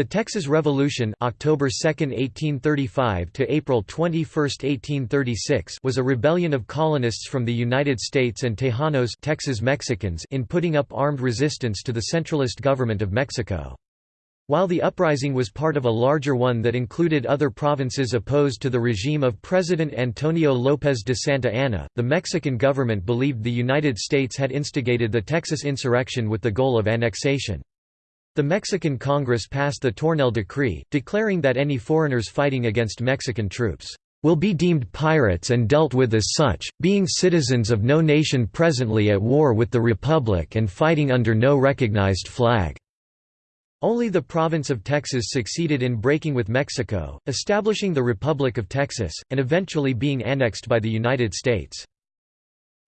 The Texas Revolution October 2, 1835 to April 21, 1836 was a rebellion of colonists from the United States and Tejanos Texas Mexicans in putting up armed resistance to the centralist government of Mexico. While the uprising was part of a larger one that included other provinces opposed to the regime of President Antonio López de Santa Anna, the Mexican government believed the United States had instigated the Texas insurrection with the goal of annexation. The Mexican Congress passed the Tornel Decree, declaring that any foreigners fighting against Mexican troops will be deemed pirates and dealt with as such, being citizens of no nation presently at war with the Republic and fighting under no recognized flag." Only the province of Texas succeeded in breaking with Mexico, establishing the Republic of Texas, and eventually being annexed by the United States.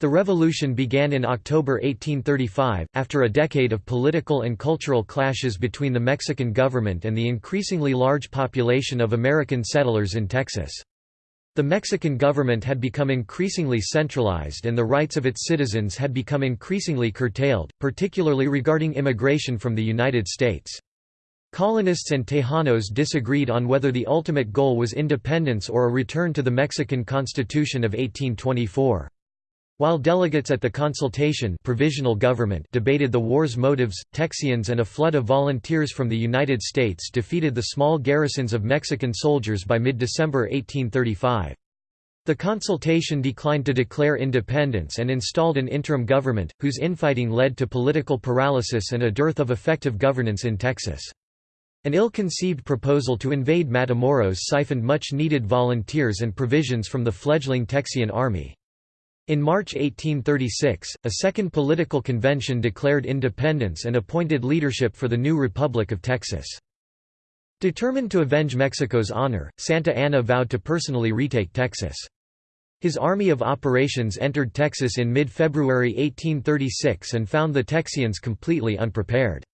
The revolution began in October 1835, after a decade of political and cultural clashes between the Mexican government and the increasingly large population of American settlers in Texas. The Mexican government had become increasingly centralized and the rights of its citizens had become increasingly curtailed, particularly regarding immigration from the United States. Colonists and Tejanos disagreed on whether the ultimate goal was independence or a return to the Mexican Constitution of 1824. While delegates at the consultation provisional government debated the war's motives, Texians and a flood of volunteers from the United States defeated the small garrisons of Mexican soldiers by mid-December 1835. The consultation declined to declare independence and installed an interim government, whose infighting led to political paralysis and a dearth of effective governance in Texas. An ill-conceived proposal to invade Matamoros siphoned much-needed volunteers and provisions from the fledgling Texian army. In March 1836, a second political convention declared independence and appointed leadership for the new Republic of Texas. Determined to avenge Mexico's honor, Santa Anna vowed to personally retake Texas. His army of operations entered Texas in mid-February 1836 and found the Texians completely unprepared.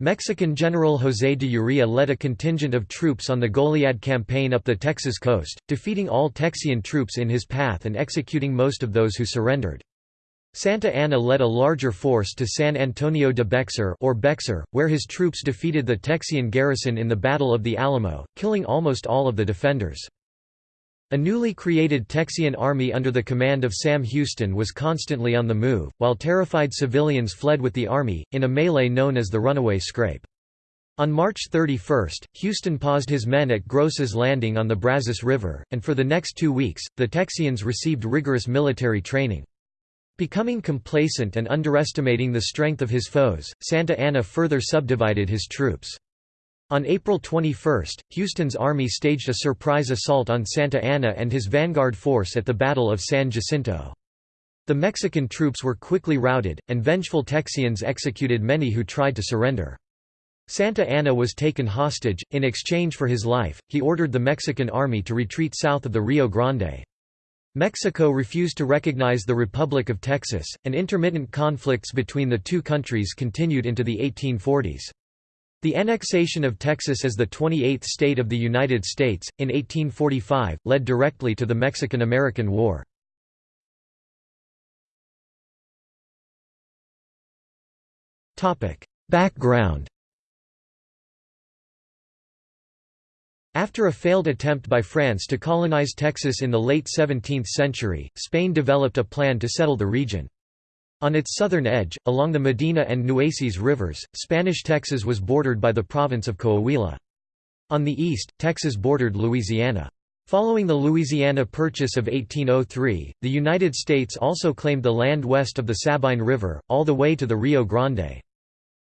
Mexican General José de Urrea led a contingent of troops on the Goliad campaign up the Texas coast, defeating all Texian troops in his path and executing most of those who surrendered. Santa Anna led a larger force to San Antonio de Bexar or Bexar, where his troops defeated the Texian garrison in the Battle of the Alamo, killing almost all of the defenders. A newly created Texian army under the command of Sam Houston was constantly on the move, while terrified civilians fled with the army, in a melee known as the Runaway Scrape. On March 31, Houston paused his men at Groce's Landing on the Brazos River, and for the next two weeks, the Texians received rigorous military training. Becoming complacent and underestimating the strength of his foes, Santa Anna further subdivided his troops. On April 21, Houston's army staged a surprise assault on Santa Anna and his vanguard force at the Battle of San Jacinto. The Mexican troops were quickly routed, and vengeful Texians executed many who tried to surrender. Santa Anna was taken hostage. In exchange for his life, he ordered the Mexican army to retreat south of the Rio Grande. Mexico refused to recognize the Republic of Texas, and intermittent conflicts between the two countries continued into the 1840s. The annexation of Texas as the 28th state of the United States, in 1845, led directly to the Mexican–American War. Background After a failed attempt by France to colonize Texas in the late 17th century, Spain developed a plan to settle the region. On its southern edge, along the Medina and Nueces rivers, Spanish Texas was bordered by the province of Coahuila. On the east, Texas bordered Louisiana. Following the Louisiana Purchase of 1803, the United States also claimed the land west of the Sabine River, all the way to the Rio Grande.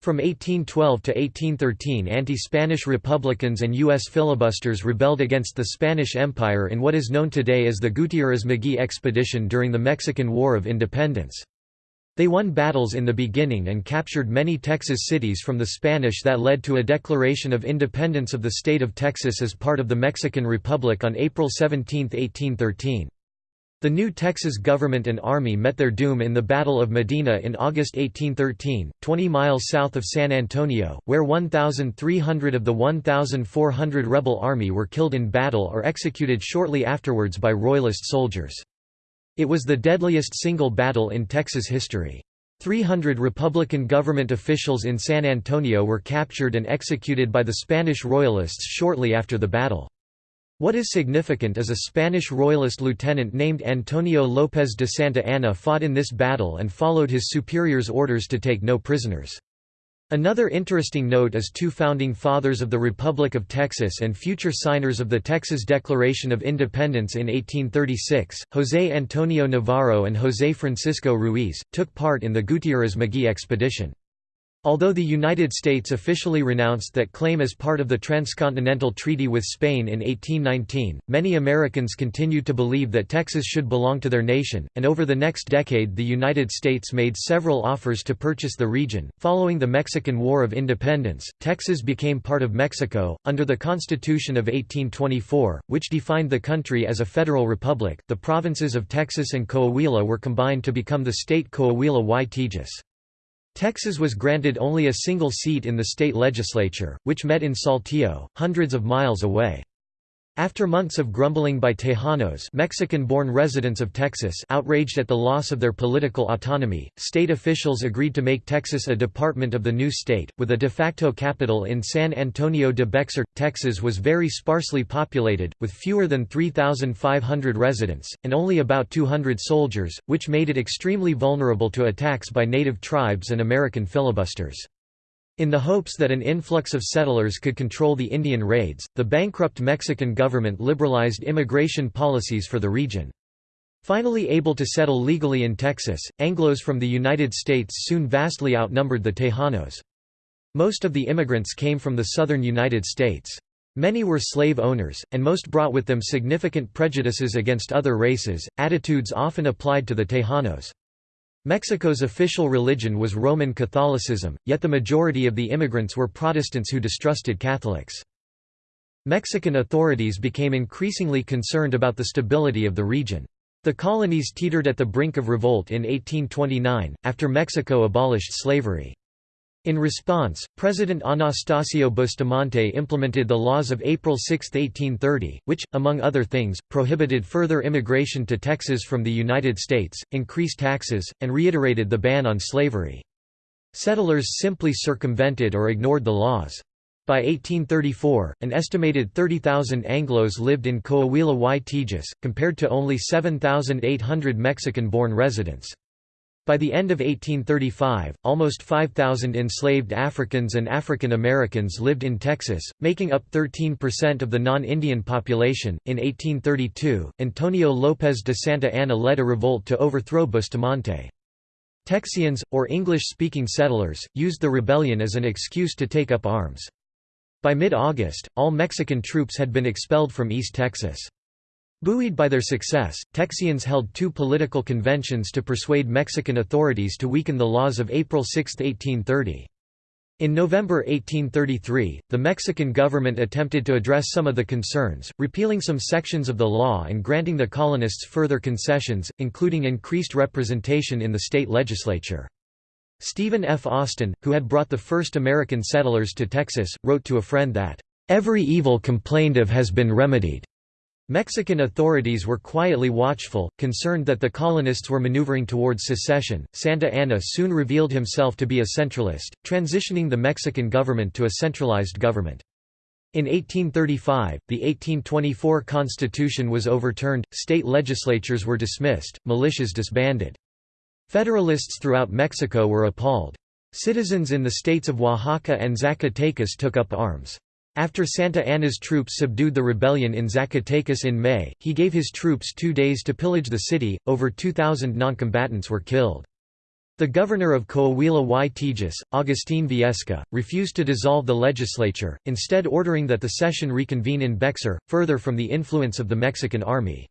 From 1812 to 1813 anti-Spanish Republicans and U.S. filibusters rebelled against the Spanish Empire in what is known today as the Gutiérrez-Magee expedition during the Mexican War of Independence. They won battles in the beginning and captured many Texas cities from the Spanish that led to a declaration of independence of the state of Texas as part of the Mexican Republic on April 17, 1813. The new Texas government and army met their doom in the Battle of Medina in August 1813, 20 miles south of San Antonio, where 1,300 of the 1,400 rebel army were killed in battle or executed shortly afterwards by Royalist soldiers. It was the deadliest single battle in Texas history. 300 Republican government officials in San Antonio were captured and executed by the Spanish Royalists shortly after the battle. What is significant is a Spanish Royalist lieutenant named Antonio López de Santa Anna fought in this battle and followed his superior's orders to take no prisoners. Another interesting note is two founding fathers of the Republic of Texas and future signers of the Texas Declaration of Independence in 1836, José Antonio Navarro and José Francisco Ruiz, took part in the Gutiérrez-Magee expedition. Although the United States officially renounced that claim as part of the Transcontinental Treaty with Spain in 1819, many Americans continued to believe that Texas should belong to their nation, and over the next decade the United States made several offers to purchase the region. Following the Mexican War of Independence, Texas became part of Mexico, under the Constitution of 1824, which defined the country as a federal republic. The provinces of Texas and Coahuila were combined to become the state Coahuila y Tejas. Texas was granted only a single seat in the state legislature, which met in Saltillo, hundreds of miles away. After months of grumbling by Tejanos Mexican-born residents of Texas outraged at the loss of their political autonomy, state officials agreed to make Texas a department of the new state, with a de facto capital in San Antonio de Bexar. Texas was very sparsely populated, with fewer than 3,500 residents, and only about 200 soldiers, which made it extremely vulnerable to attacks by native tribes and American filibusters. In the hopes that an influx of settlers could control the Indian raids, the bankrupt Mexican government liberalized immigration policies for the region. Finally able to settle legally in Texas, Anglos from the United States soon vastly outnumbered the Tejanos. Most of the immigrants came from the southern United States. Many were slave owners, and most brought with them significant prejudices against other races, attitudes often applied to the Tejanos. Mexico's official religion was Roman Catholicism, yet the majority of the immigrants were Protestants who distrusted Catholics. Mexican authorities became increasingly concerned about the stability of the region. The colonies teetered at the brink of revolt in 1829, after Mexico abolished slavery. In response, President Anastasio Bustamante implemented the laws of April 6, 1830, which, among other things, prohibited further immigration to Texas from the United States, increased taxes, and reiterated the ban on slavery. Settlers simply circumvented or ignored the laws. By 1834, an estimated 30,000 Anglos lived in Coahuila y Tejas, compared to only 7,800 Mexican-born residents. By the end of 1835, almost 5,000 enslaved Africans and African Americans lived in Texas, making up 13% of the non-Indian population. In 1832, Antonio López de Santa Anna led a revolt to overthrow Bustamante. Texians, or English-speaking settlers, used the rebellion as an excuse to take up arms. By mid-August, all Mexican troops had been expelled from East Texas. Buoyed by their success, Texians held two political conventions to persuade Mexican authorities to weaken the laws of April 6, 1830. In November 1833, the Mexican government attempted to address some of the concerns, repealing some sections of the law and granting the colonists further concessions, including increased representation in the state legislature. Stephen F. Austin, who had brought the first American settlers to Texas, wrote to a friend that, "...every evil complained of has been remedied." Mexican authorities were quietly watchful, concerned that the colonists were maneuvering towards secession. Santa Anna soon revealed himself to be a centralist, transitioning the Mexican government to a centralized government. In 1835, the 1824 Constitution was overturned, state legislatures were dismissed, militias disbanded. Federalists throughout Mexico were appalled. Citizens in the states of Oaxaca and Zacatecas took up arms. After Santa Anna's troops subdued the rebellion in Zacatecas in May, he gave his troops two days to pillage the city, over 2,000 noncombatants were killed. The governor of Coahuila y Tejas, Agustín Viesca, refused to dissolve the legislature, instead ordering that the session reconvene in Bexar, further from the influence of the Mexican army.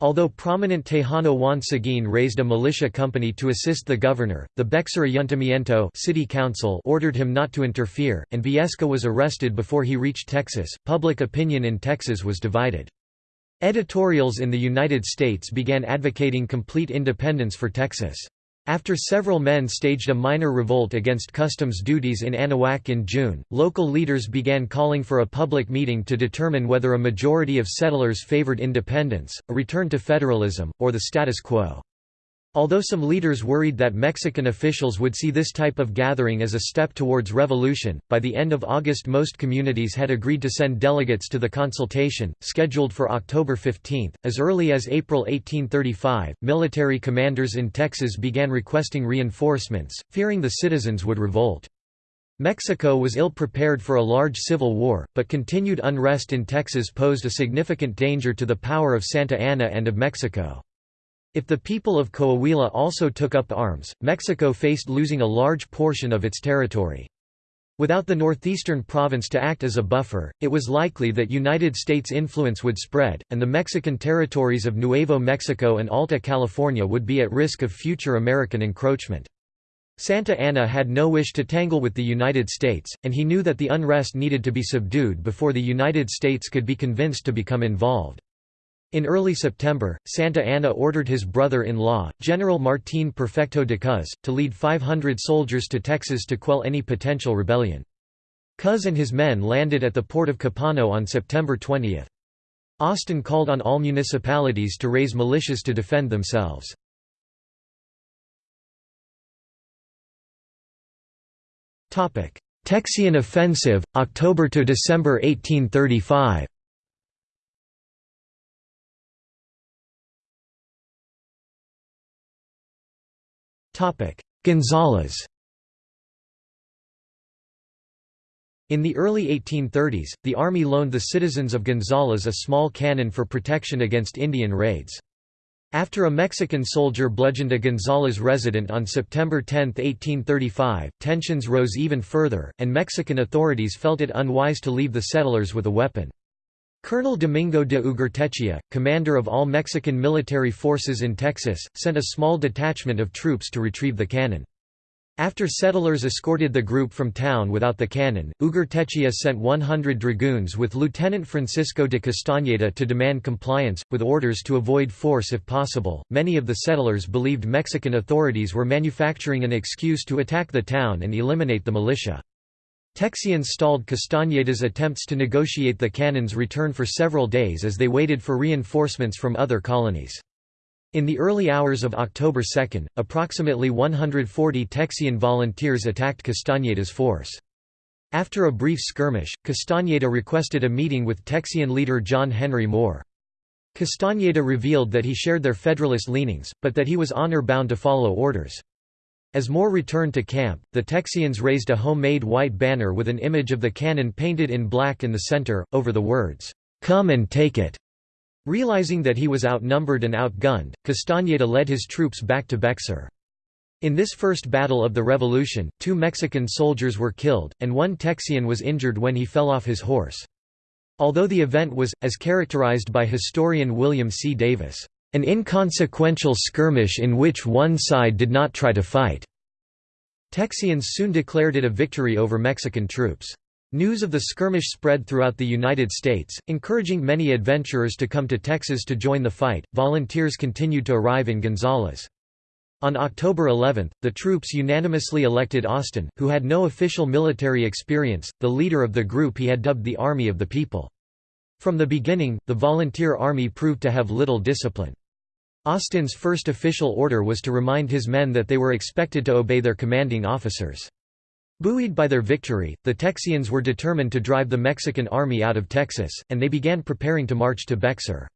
Although prominent Tejano Juan Seguin raised a militia company to assist the governor, the Bexar Ayuntamiento city council ordered him not to interfere, and Viesca was arrested before he reached Texas. Public opinion in Texas was divided. Editorials in the United States began advocating complete independence for Texas. After several men staged a minor revolt against customs duties in Anahuac in June, local leaders began calling for a public meeting to determine whether a majority of settlers favored independence, a return to federalism, or the status quo. Although some leaders worried that Mexican officials would see this type of gathering as a step towards revolution, by the end of August most communities had agreed to send delegates to the consultation, scheduled for October 15. As early as April 1835, military commanders in Texas began requesting reinforcements, fearing the citizens would revolt. Mexico was ill-prepared for a large civil war, but continued unrest in Texas posed a significant danger to the power of Santa Anna and of Mexico. If the people of Coahuila also took up arms, Mexico faced losing a large portion of its territory. Without the northeastern province to act as a buffer, it was likely that United States influence would spread, and the Mexican territories of Nuevo Mexico and Alta California would be at risk of future American encroachment. Santa Anna had no wish to tangle with the United States, and he knew that the unrest needed to be subdued before the United States could be convinced to become involved. In early September, Santa Anna ordered his brother-in-law, General Martín Perfecto de Cos, to lead 500 soldiers to Texas to quell any potential rebellion. Cos and his men landed at the port of Copano on September 20. Austin called on all municipalities to raise militias to defend themselves. Texian offensive, October to December 1835 Gonzales In the early 1830s, the Army loaned the citizens of Gonzales a small cannon for protection against Indian raids. After a Mexican soldier bludgeoned a Gonzales resident on September 10, 1835, tensions rose even further, and Mexican authorities felt it unwise to leave the settlers with a weapon. Colonel Domingo de Ugartechea, commander of all Mexican military forces in Texas, sent a small detachment of troops to retrieve the cannon. After settlers escorted the group from town without the cannon, Ugartechea sent 100 dragoons with Lieutenant Francisco de Castañeda to demand compliance, with orders to avoid force if possible. Many of the settlers believed Mexican authorities were manufacturing an excuse to attack the town and eliminate the militia. Texians stalled Castañeda's attempts to negotiate the cannon's return for several days as they waited for reinforcements from other colonies. In the early hours of October 2, approximately 140 Texian volunteers attacked Castañeda's force. After a brief skirmish, Castañeda requested a meeting with Texian leader John Henry Moore. Castañeda revealed that he shared their Federalist leanings, but that he was honor-bound to follow orders. As Moore returned to camp, the Texians raised a homemade white banner with an image of the cannon painted in black in the center, over the words, "'Come and take it'". Realizing that he was outnumbered and outgunned, Castañeda led his troops back to Bexar. In this first battle of the Revolution, two Mexican soldiers were killed, and one Texian was injured when he fell off his horse. Although the event was, as characterized by historian William C. Davis, an inconsequential skirmish in which one side did not try to fight. Texians soon declared it a victory over Mexican troops. News of the skirmish spread throughout the United States, encouraging many adventurers to come to Texas to join the fight. Volunteers continued to arrive in Gonzales. On October 11, the troops unanimously elected Austin, who had no official military experience, the leader of the group he had dubbed the Army of the People. From the beginning, the volunteer army proved to have little discipline. Austin's first official order was to remind his men that they were expected to obey their commanding officers. Buoyed by their victory, the Texians were determined to drive the Mexican army out of Texas, and they began preparing to march to Bexar.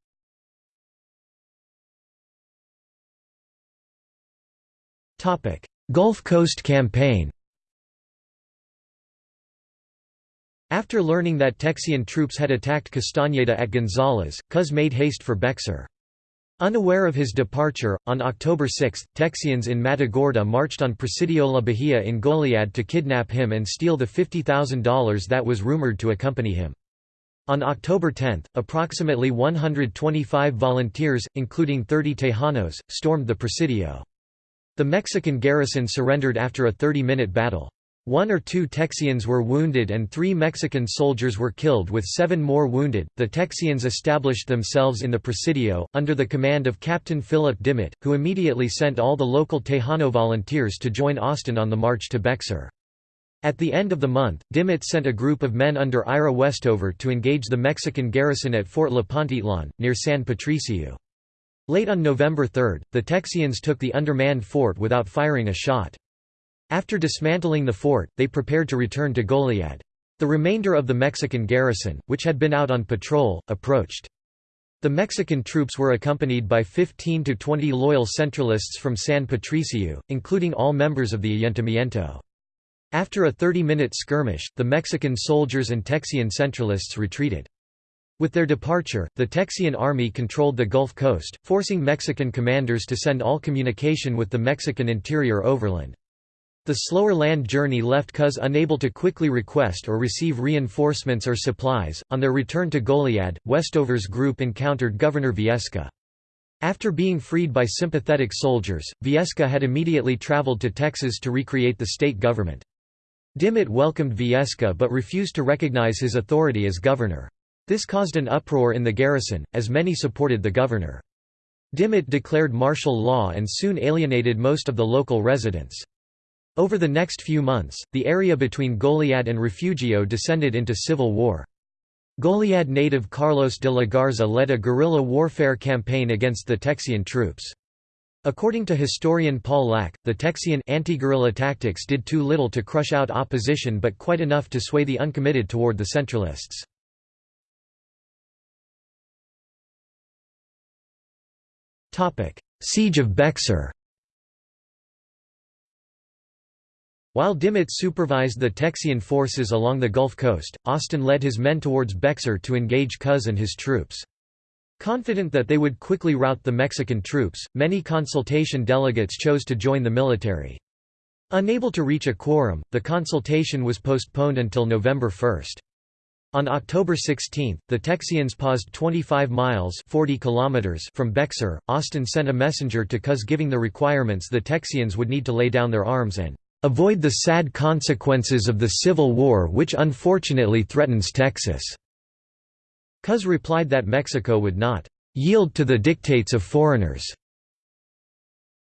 Gulf Coast Campaign After learning that Texian troops had attacked Castañeda at Gonzales, Cos made haste for Bexar. Unaware of his departure, on October 6, Texians in Matagorda marched on Presidio La Bahia in Goliad to kidnap him and steal the $50,000 that was rumored to accompany him. On October 10, approximately 125 volunteers, including 30 Tejanos, stormed the Presidio. The Mexican garrison surrendered after a 30-minute battle. One or two Texians were wounded and three Mexican soldiers were killed with seven more wounded. The Texians established themselves in the Presidio, under the command of Captain Philip Dimmitt, who immediately sent all the local Tejano volunteers to join Austin on the march to Bexar. At the end of the month, Dimmitt sent a group of men under Ira Westover to engage the Mexican garrison at Fort Lipantitlán, near San Patricio. Late on November 3, the Texians took the undermanned fort without firing a shot. After dismantling the fort, they prepared to return to Goliad. The remainder of the Mexican garrison, which had been out on patrol, approached. The Mexican troops were accompanied by 15 to 20 loyal Centralists from San Patricio, including all members of the Ayuntamiento. After a 30-minute skirmish, the Mexican soldiers and Texian Centralists retreated. With their departure, the Texian army controlled the Gulf Coast, forcing Mexican commanders to send all communication with the Mexican interior overland. The slower land journey left Cos unable to quickly request or receive reinforcements or supplies. On their return to Goliad, Westover's group encountered Governor Viesca. After being freed by sympathetic soldiers, Viesca had immediately traveled to Texas to recreate the state government. Dimmitt welcomed Viesca but refused to recognize his authority as governor. This caused an uproar in the garrison, as many supported the governor. Dimmitt declared martial law and soon alienated most of the local residents. Over the next few months, the area between Goliad and Refugio descended into civil war. Goliad native Carlos de la Garza led a guerrilla warfare campaign against the Texian troops. According to historian Paul Lack, the Texian anti-guerrilla tactics did too little to crush out opposition but quite enough to sway the uncommitted toward the Centralists. Siege of Bexar While Dimmitt supervised the Texian forces along the Gulf Coast, Austin led his men towards Bexar to engage Cos and his troops. Confident that they would quickly rout the Mexican troops, many consultation delegates chose to join the military. Unable to reach a quorum, the consultation was postponed until November 1. On October 16, the Texians paused 25 miles 40 kilometers from Bexar. Austin sent a messenger to Cos giving the requirements the Texians would need to lay down their arms and avoid the sad consequences of the Civil War which unfortunately threatens Texas." Cos replied that Mexico would not "...yield to the dictates of foreigners."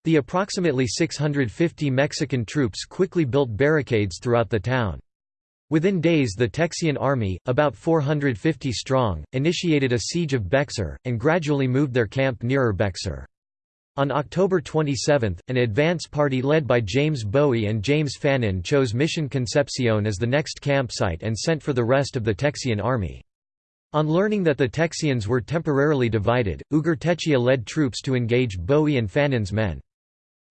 The approximately 650 Mexican troops quickly built barricades throughout the town. Within days the Texian army, about 450 strong, initiated a siege of Bexar, and gradually moved their camp nearer Bexar. On October 27, an advance party led by James Bowie and James Fannin chose Mission Concepcion as the next campsite and sent for the rest of the Texian army. On learning that the Texians were temporarily divided, Ugartechea led troops to engage Bowie and Fannin's men.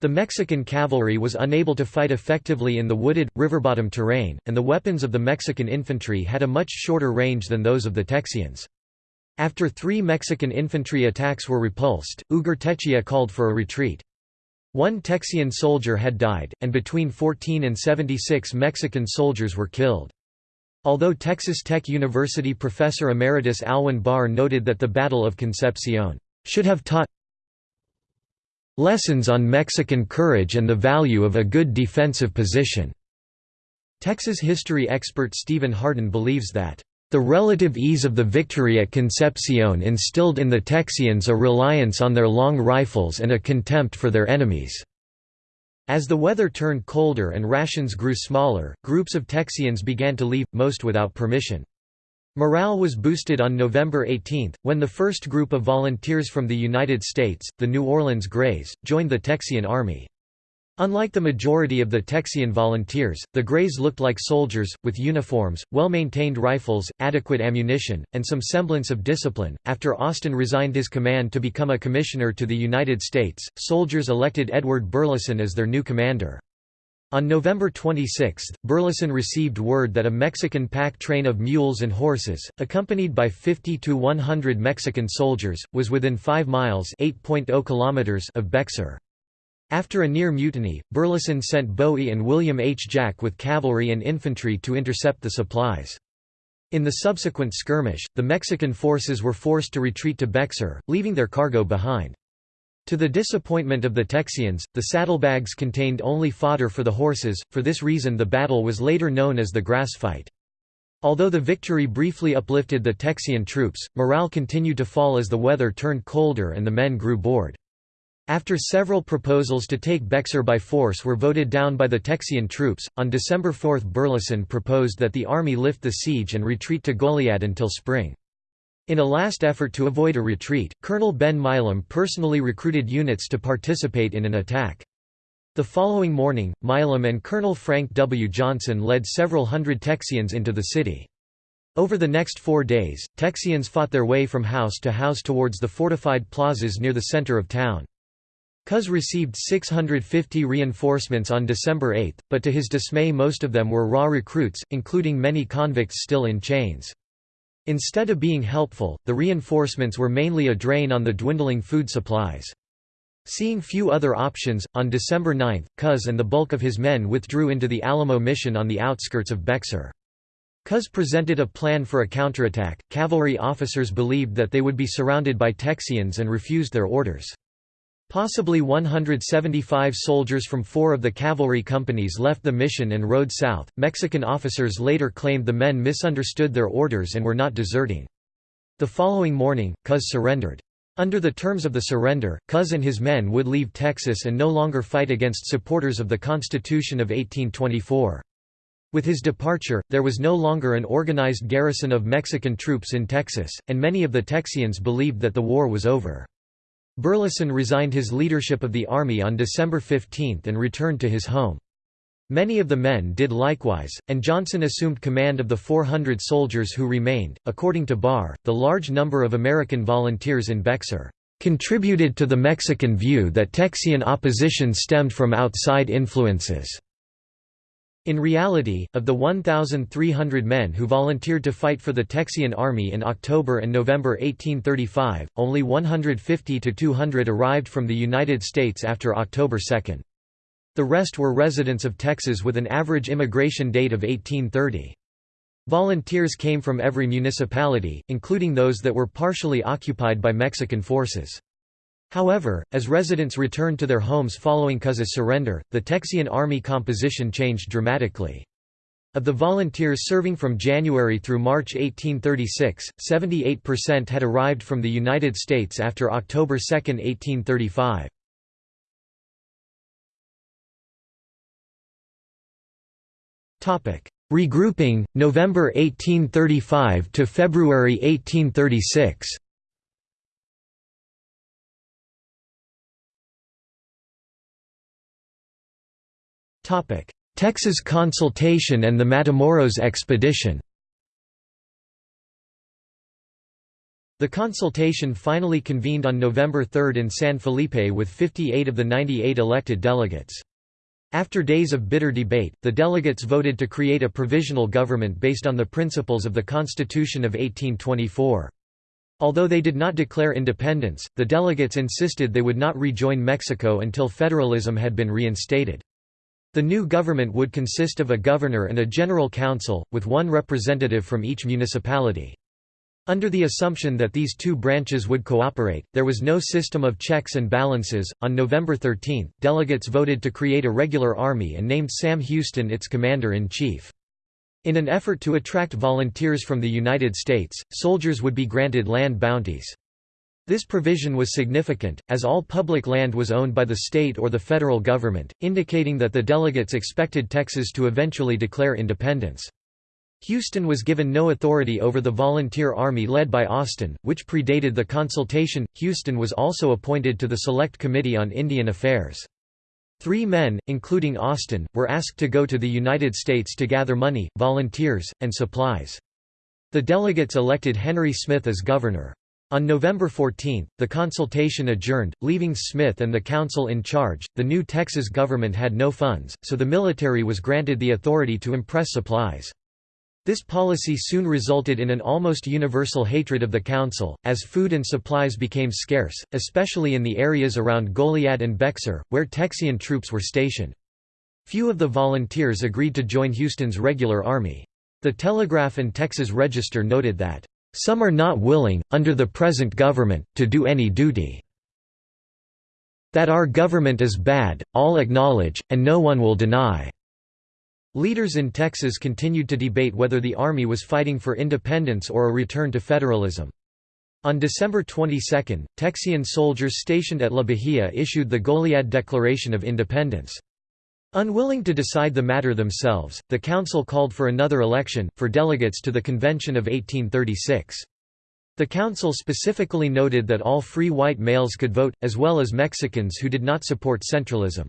The Mexican cavalry was unable to fight effectively in the wooded, river-bottom terrain, and the weapons of the Mexican infantry had a much shorter range than those of the Texians. After three Mexican infantry attacks were repulsed, Ugartechea called for a retreat. One Texian soldier had died, and between 14 and 76 Mexican soldiers were killed. Although Texas Tech University professor emeritus Alwyn Barr noted that the Battle of Concepcion should have taught Lessons on Mexican courage and the value of a good defensive position. Texas history expert Stephen Hardin believes that the relative ease of the victory at Concepcion instilled in the Texians a reliance on their long rifles and a contempt for their enemies. As the weather turned colder and rations grew smaller, groups of Texians began to leave, most without permission. Morale was boosted on November 18, when the first group of volunteers from the United States, the New Orleans Greys, joined the Texian Army. Unlike the majority of the Texian volunteers, the Greys looked like soldiers, with uniforms, well-maintained rifles, adequate ammunition, and some semblance of discipline. After Austin resigned his command to become a commissioner to the United States, soldiers elected Edward Burleson as their new commander. On November 26, Burleson received word that a Mexican pack train of mules and horses, accompanied by 50 to 100 Mexican soldiers, was within 5 miles oh kilometers of Bexar. After a near mutiny, Burleson sent Bowie and William H. Jack with cavalry and infantry to intercept the supplies. In the subsequent skirmish, the Mexican forces were forced to retreat to Bexar, leaving their cargo behind. To the disappointment of the Texians, the saddlebags contained only fodder for the horses, for this reason the battle was later known as the Grass Fight. Although the victory briefly uplifted the Texian troops, morale continued to fall as the weather turned colder and the men grew bored. After several proposals to take Bexar by force were voted down by the Texian troops, on December 4 Burleson proposed that the army lift the siege and retreat to Goliad until spring. In a last effort to avoid a retreat, Colonel Ben Milam personally recruited units to participate in an attack. The following morning, Milam and Colonel Frank W. Johnson led several hundred Texians into the city. Over the next four days, Texians fought their way from house to house towards the fortified plazas near the center of town. Cos received 650 reinforcements on December 8, but to his dismay most of them were raw recruits, including many convicts still in chains. Instead of being helpful, the reinforcements were mainly a drain on the dwindling food supplies. Seeing few other options, on December 9, Cos and the bulk of his men withdrew into the Alamo Mission on the outskirts of Bexar. Cos presented a plan for a counterattack. Cavalry officers believed that they would be surrounded by Texians and refused their orders. Possibly 175 soldiers from four of the cavalry companies left the mission and rode south. Mexican officers later claimed the men misunderstood their orders and were not deserting. The following morning, Cos surrendered. Under the terms of the surrender, Cos and his men would leave Texas and no longer fight against supporters of the Constitution of 1824. With his departure, there was no longer an organized garrison of Mexican troops in Texas, and many of the Texians believed that the war was over. Burleson resigned his leadership of the army on December 15 and returned to his home. Many of the men did likewise, and Johnson assumed command of the 400 soldiers who remained. According to Barr, the large number of American volunteers in Bexar contributed to the Mexican view that Texian opposition stemmed from outside influences. In reality, of the 1,300 men who volunteered to fight for the Texian army in October and November 1835, only 150 to 200 arrived from the United States after October 2. The rest were residents of Texas with an average immigration date of 1830. Volunteers came from every municipality, including those that were partially occupied by Mexican forces. However, as residents returned to their homes following Cos's surrender, the Texian army composition changed dramatically. Of the volunteers serving from January through March 1836, 78% had arrived from the United States after October 2, 1835. Regrouping, November 1835 to February 1836 Texas consultation and the Matamoros expedition The consultation finally convened on November 3 in San Felipe with 58 of the 98 elected delegates. After days of bitter debate, the delegates voted to create a provisional government based on the principles of the Constitution of 1824. Although they did not declare independence, the delegates insisted they would not rejoin Mexico until federalism had been reinstated. The new government would consist of a governor and a general council, with one representative from each municipality. Under the assumption that these two branches would cooperate, there was no system of checks and balances. On November 13, delegates voted to create a regular army and named Sam Houston its commander in chief. In an effort to attract volunteers from the United States, soldiers would be granted land bounties. This provision was significant, as all public land was owned by the state or the federal government, indicating that the delegates expected Texas to eventually declare independence. Houston was given no authority over the volunteer army led by Austin, which predated the consultation. Houston was also appointed to the Select Committee on Indian Affairs. Three men, including Austin, were asked to go to the United States to gather money, volunteers, and supplies. The delegates elected Henry Smith as governor. On November 14, the consultation adjourned, leaving Smith and the council in charge. The new Texas government had no funds, so the military was granted the authority to impress supplies. This policy soon resulted in an almost universal hatred of the council, as food and supplies became scarce, especially in the areas around Goliad and Bexar, where Texian troops were stationed. Few of the volunteers agreed to join Houston's regular army. The Telegraph and Texas Register noted that some are not willing, under the present government, to do any duty. That our government is bad, all acknowledge, and no one will deny." Leaders in Texas continued to debate whether the Army was fighting for independence or a return to federalism. On December 22, Texian soldiers stationed at La Bahia issued the Goliad Declaration of Independence. Unwilling to decide the matter themselves, the council called for another election, for delegates to the Convention of 1836. The council specifically noted that all free white males could vote, as well as Mexicans who did not support centralism.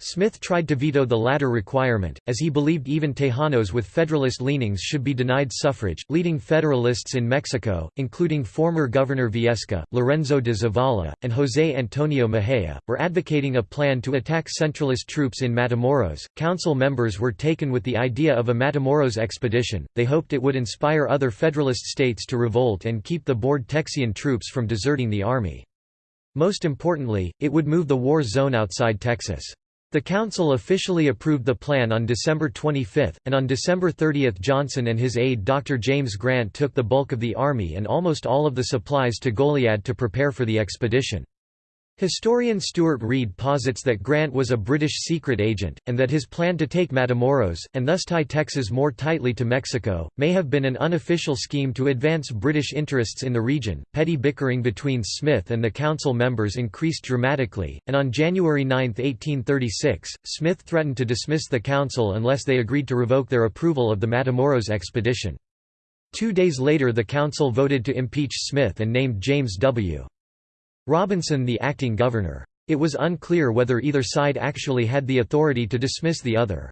Smith tried to veto the latter requirement, as he believed even Tejanos with Federalist leanings should be denied suffrage. Leading Federalists in Mexico, including former Governor Viesca, Lorenzo de Zavala, and José Antonio Mejía, were advocating a plan to attack centralist troops in Matamoros. Council members were taken with the idea of a Matamoros expedition, they hoped it would inspire other Federalist states to revolt and keep the bored Texian troops from deserting the army. Most importantly, it would move the war zone outside Texas. The council officially approved the plan on December 25, and on December 30 Johnson and his aide Dr. James Grant took the bulk of the army and almost all of the supplies to Goliad to prepare for the expedition. Historian Stuart Reid posits that Grant was a British secret agent, and that his plan to take Matamoros, and thus tie Texas more tightly to Mexico, may have been an unofficial scheme to advance British interests in the region. Petty bickering between Smith and the council members increased dramatically, and on January 9, 1836, Smith threatened to dismiss the council unless they agreed to revoke their approval of the Matamoros expedition. Two days later the council voted to impeach Smith and named James W. Robinson the acting governor. It was unclear whether either side actually had the authority to dismiss the other.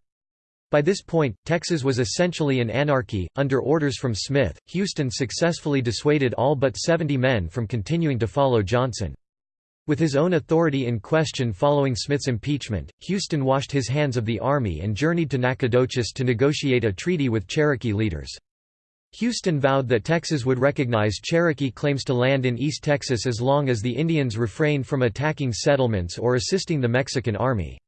By this point, Texas was essentially an anarchy. Under orders from Smith, Houston successfully dissuaded all but 70 men from continuing to follow Johnson. With his own authority in question following Smith's impeachment, Houston washed his hands of the army and journeyed to Nacogdoches to negotiate a treaty with Cherokee leaders. Houston vowed that Texas would recognize Cherokee claims to land in East Texas as long as the Indians refrained from attacking settlements or assisting the Mexican army.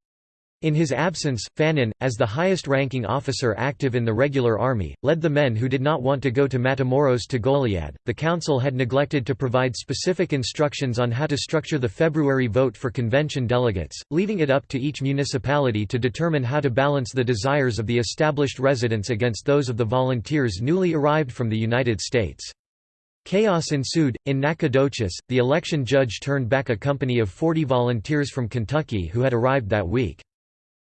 In his absence, Fannin, as the highest-ranking officer active in the regular army, led the men who did not want to go to Matamoros to Goliad. The council had neglected to provide specific instructions on how to structure the February vote for convention delegates, leaving it up to each municipality to determine how to balance the desires of the established residents against those of the volunteers newly arrived from the United States. Chaos ensued. In Nacogdoches, the election judge turned back a company of 40 volunteers from Kentucky who had arrived that week.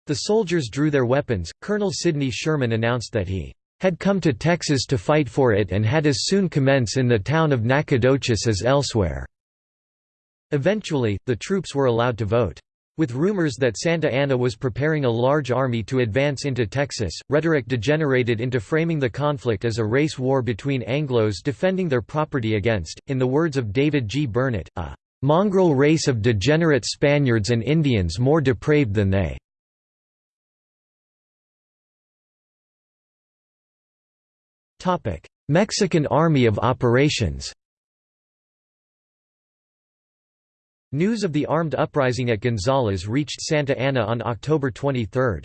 The soldiers drew their weapons. Colonel Sidney Sherman announced that he had come to Texas to fight for it and had as soon commence in the town of Nacogdoches as elsewhere. Eventually, the troops were allowed to vote. With rumors that Santa Anna was preparing a large army to advance into Texas, rhetoric degenerated into framing the conflict as a race war between Anglos defending their property against, in the words of David G. Burnet, a mongrel race of degenerate Spaniards and Indians more depraved than they. Mexican Army of Operations News of the armed uprising at Gonzales reached Santa Anna on October 23.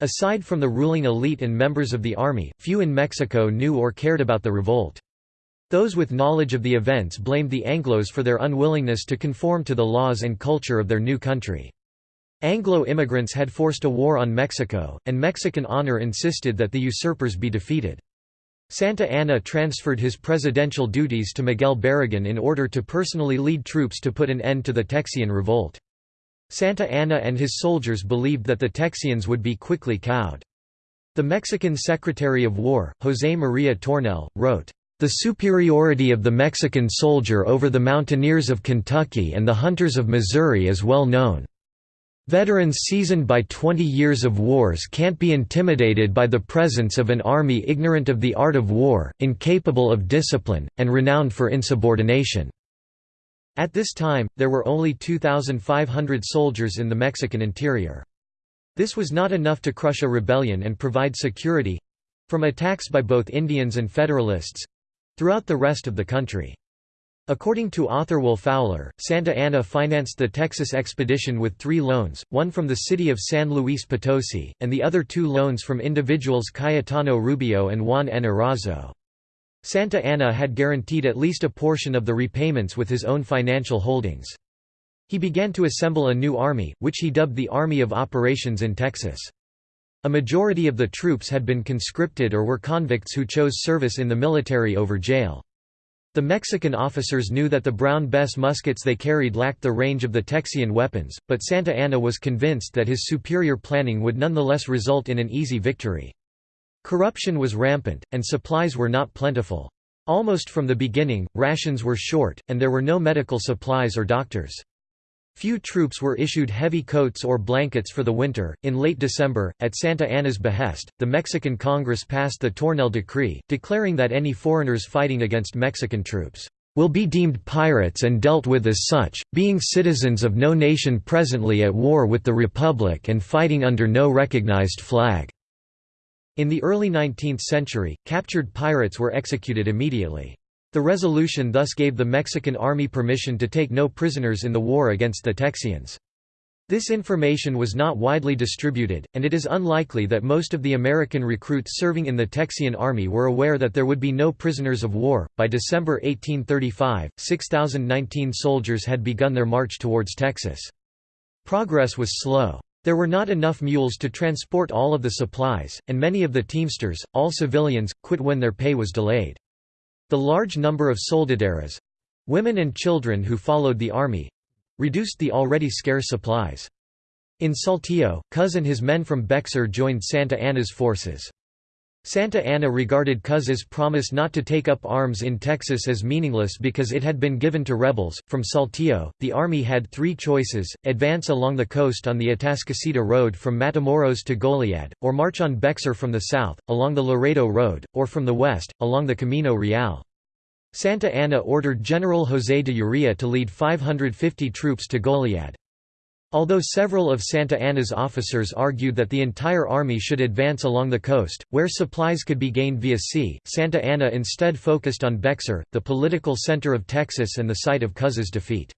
Aside from the ruling elite and members of the army, few in Mexico knew or cared about the revolt. Those with knowledge of the events blamed the Anglos for their unwillingness to conform to the laws and culture of their new country. Anglo immigrants had forced a war on Mexico, and Mexican honor insisted that the usurpers be defeated. Santa Anna transferred his presidential duties to Miguel Barragan in order to personally lead troops to put an end to the Texian revolt. Santa Anna and his soldiers believed that the Texians would be quickly cowed. The Mexican Secretary of War, José María Tornel, wrote, "...the superiority of the Mexican soldier over the mountaineers of Kentucky and the hunters of Missouri is well known." Veterans seasoned by 20 years of wars can't be intimidated by the presence of an army ignorant of the art of war, incapable of discipline, and renowned for insubordination." At this time, there were only 2,500 soldiers in the Mexican interior. This was not enough to crush a rebellion and provide security—from attacks by both Indians and Federalists—throughout the rest of the country. According to author Will Fowler, Santa Anna financed the Texas expedition with three loans, one from the city of San Luis Potosi, and the other two loans from individuals Cayetano Rubio and Juan N. Erazo. Santa Anna had guaranteed at least a portion of the repayments with his own financial holdings. He began to assemble a new army, which he dubbed the Army of Operations in Texas. A majority of the troops had been conscripted or were convicts who chose service in the military over jail. The Mexican officers knew that the Brown Bess muskets they carried lacked the range of the Texian weapons, but Santa Anna was convinced that his superior planning would nonetheless result in an easy victory. Corruption was rampant, and supplies were not plentiful. Almost from the beginning, rations were short, and there were no medical supplies or doctors. Few troops were issued heavy coats or blankets for the winter. In late December, at Santa Anna's behest, the Mexican Congress passed the Tornel Decree, declaring that any foreigners fighting against Mexican troops will be deemed pirates and dealt with as such, being citizens of no nation presently at war with the Republic and fighting under no recognized flag." In the early 19th century, captured pirates were executed immediately. The resolution thus gave the Mexican army permission to take no prisoners in the war against the Texians. This information was not widely distributed, and it is unlikely that most of the American recruits serving in the Texian army were aware that there would be no prisoners of war. By December 1835, 6,019 soldiers had begun their march towards Texas. Progress was slow. There were not enough mules to transport all of the supplies, and many of the teamsters, all civilians, quit when their pay was delayed. The large number of soldaderas—women and children who followed the army—reduced the already scarce supplies. In Saltillo, Cos and his men from Bexar joined Santa Anna's forces. Santa Anna regarded Cos's promise not to take up arms in Texas as meaningless because it had been given to rebels. From Saltillo, the army had three choices advance along the coast on the Atascocita Road from Matamoros to Goliad, or march on Bexar from the south, along the Laredo Road, or from the west, along the Camino Real. Santa Anna ordered General José de Urrea to lead 550 troops to Goliad. Although several of Santa Anna's officers argued that the entire army should advance along the coast, where supplies could be gained via sea, Santa Anna instead focused on Bexar, the political center of Texas and the site of Cos's defeat.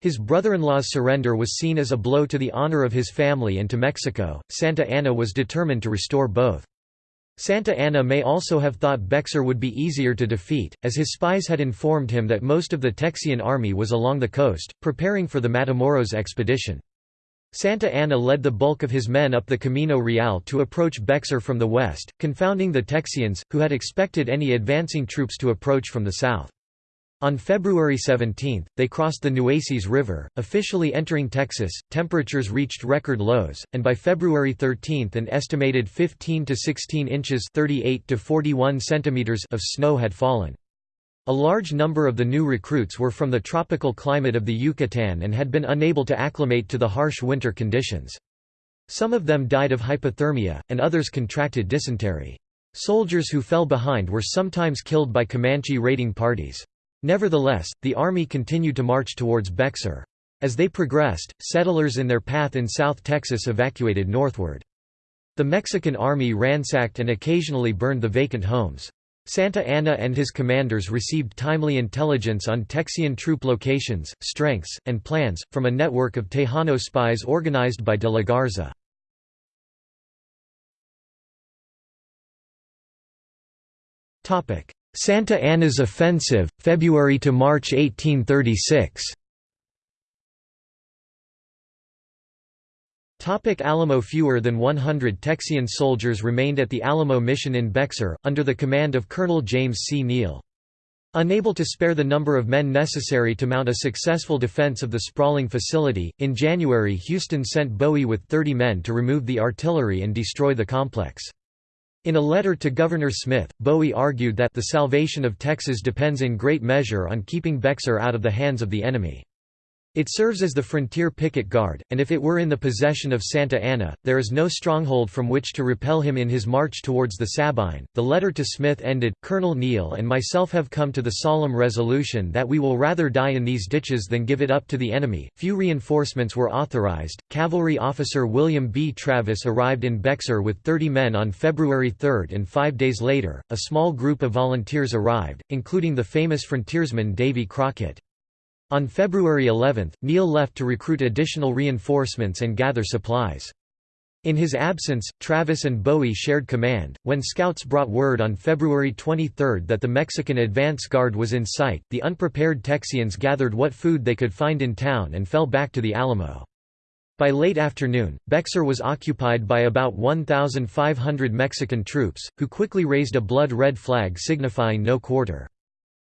His brother-in-law's surrender was seen as a blow to the honor of his family and to Mexico. Santa Anna was determined to restore both. Santa Anna may also have thought Bexar would be easier to defeat, as his spies had informed him that most of the Texian army was along the coast, preparing for the Matamoros expedition. Santa Anna led the bulk of his men up the Camino Real to approach Bexar from the west, confounding the Texians, who had expected any advancing troops to approach from the south. On February 17, they crossed the Nueces River, officially entering Texas. Temperatures reached record lows, and by February 13 an estimated 15 to 16 inches (38 to 41 centimeters) of snow had fallen. A large number of the new recruits were from the tropical climate of the Yucatan and had been unable to acclimate to the harsh winter conditions. Some of them died of hypothermia, and others contracted dysentery. Soldiers who fell behind were sometimes killed by Comanche raiding parties. Nevertheless, the army continued to march towards Bexar. As they progressed, settlers in their path in South Texas evacuated northward. The Mexican army ransacked and occasionally burned the vacant homes. Santa Anna and his commanders received timely intelligence on Texian troop locations, strengths, and plans, from a network of Tejano spies organized by de la Garza. Santa Anna's Offensive, February to March 1836. Topic Alamo Fewer than 100 Texian soldiers remained at the Alamo Mission in Bexar, under the command of Colonel James C. Neill. Unable to spare the number of men necessary to mount a successful defense of the sprawling facility, in January Houston sent Bowie with 30 men to remove the artillery and destroy the complex. In a letter to Governor Smith, Bowie argued that the salvation of Texas depends in great measure on keeping Bexar out of the hands of the enemy. It serves as the frontier picket guard, and if it were in the possession of Santa Anna, there is no stronghold from which to repel him in his march towards the Sabine. The letter to Smith ended Colonel Neill and myself have come to the solemn resolution that we will rather die in these ditches than give it up to the enemy. Few reinforcements were authorized. Cavalry officer William B. Travis arrived in Bexar with 30 men on February 3, and five days later, a small group of volunteers arrived, including the famous frontiersman Davy Crockett. On February 11, Neill left to recruit additional reinforcements and gather supplies. In his absence, Travis and Bowie shared command. When scouts brought word on February 23 that the Mexican advance guard was in sight, the unprepared Texians gathered what food they could find in town and fell back to the Alamo. By late afternoon, Bexar was occupied by about 1,500 Mexican troops, who quickly raised a blood-red flag signifying no quarter.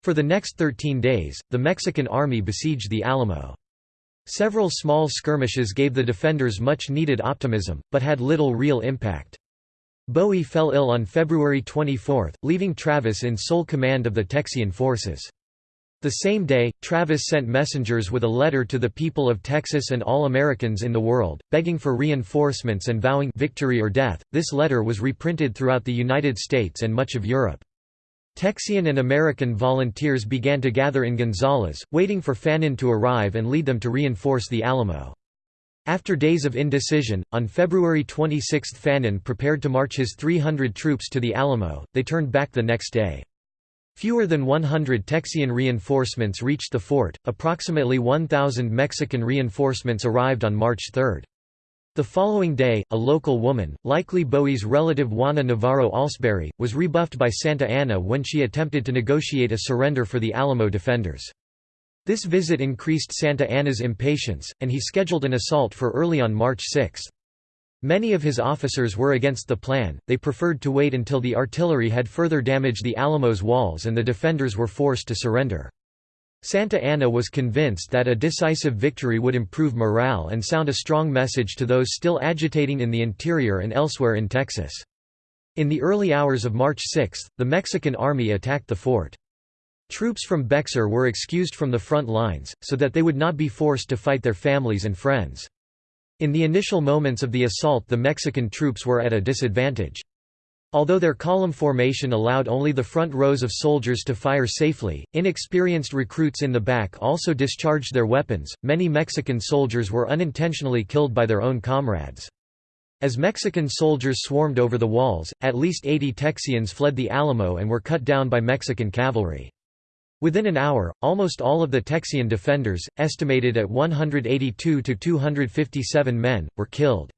For the next 13 days, the Mexican army besieged the Alamo. Several small skirmishes gave the defenders much needed optimism, but had little real impact. Bowie fell ill on February 24, leaving Travis in sole command of the Texian forces. The same day, Travis sent messengers with a letter to the people of Texas and all Americans in the world, begging for reinforcements and vowing victory or death. This letter was reprinted throughout the United States and much of Europe. Texian and American volunteers began to gather in Gonzales, waiting for Fannin to arrive and lead them to reinforce the Alamo. After days of indecision, on February 26 Fannin prepared to march his 300 troops to the Alamo, they turned back the next day. Fewer than 100 Texian reinforcements reached the fort, approximately 1,000 Mexican reinforcements arrived on March 3. The following day, a local woman, likely Bowie's relative Juana Navarro Alsbury, was rebuffed by Santa Anna when she attempted to negotiate a surrender for the Alamo defenders. This visit increased Santa Anna's impatience, and he scheduled an assault for early on March 6. Many of his officers were against the plan, they preferred to wait until the artillery had further damaged the Alamo's walls and the defenders were forced to surrender. Santa Anna was convinced that a decisive victory would improve morale and sound a strong message to those still agitating in the interior and elsewhere in Texas. In the early hours of March 6, the Mexican army attacked the fort. Troops from Bexar were excused from the front lines, so that they would not be forced to fight their families and friends. In the initial moments of the assault the Mexican troops were at a disadvantage. Although their column formation allowed only the front rows of soldiers to fire safely, inexperienced recruits in the back also discharged their weapons. Many Mexican soldiers were unintentionally killed by their own comrades. As Mexican soldiers swarmed over the walls, at least 80 Texians fled the Alamo and were cut down by Mexican cavalry. Within an hour, almost all of the Texian defenders, estimated at 182 to 257 men, were killed.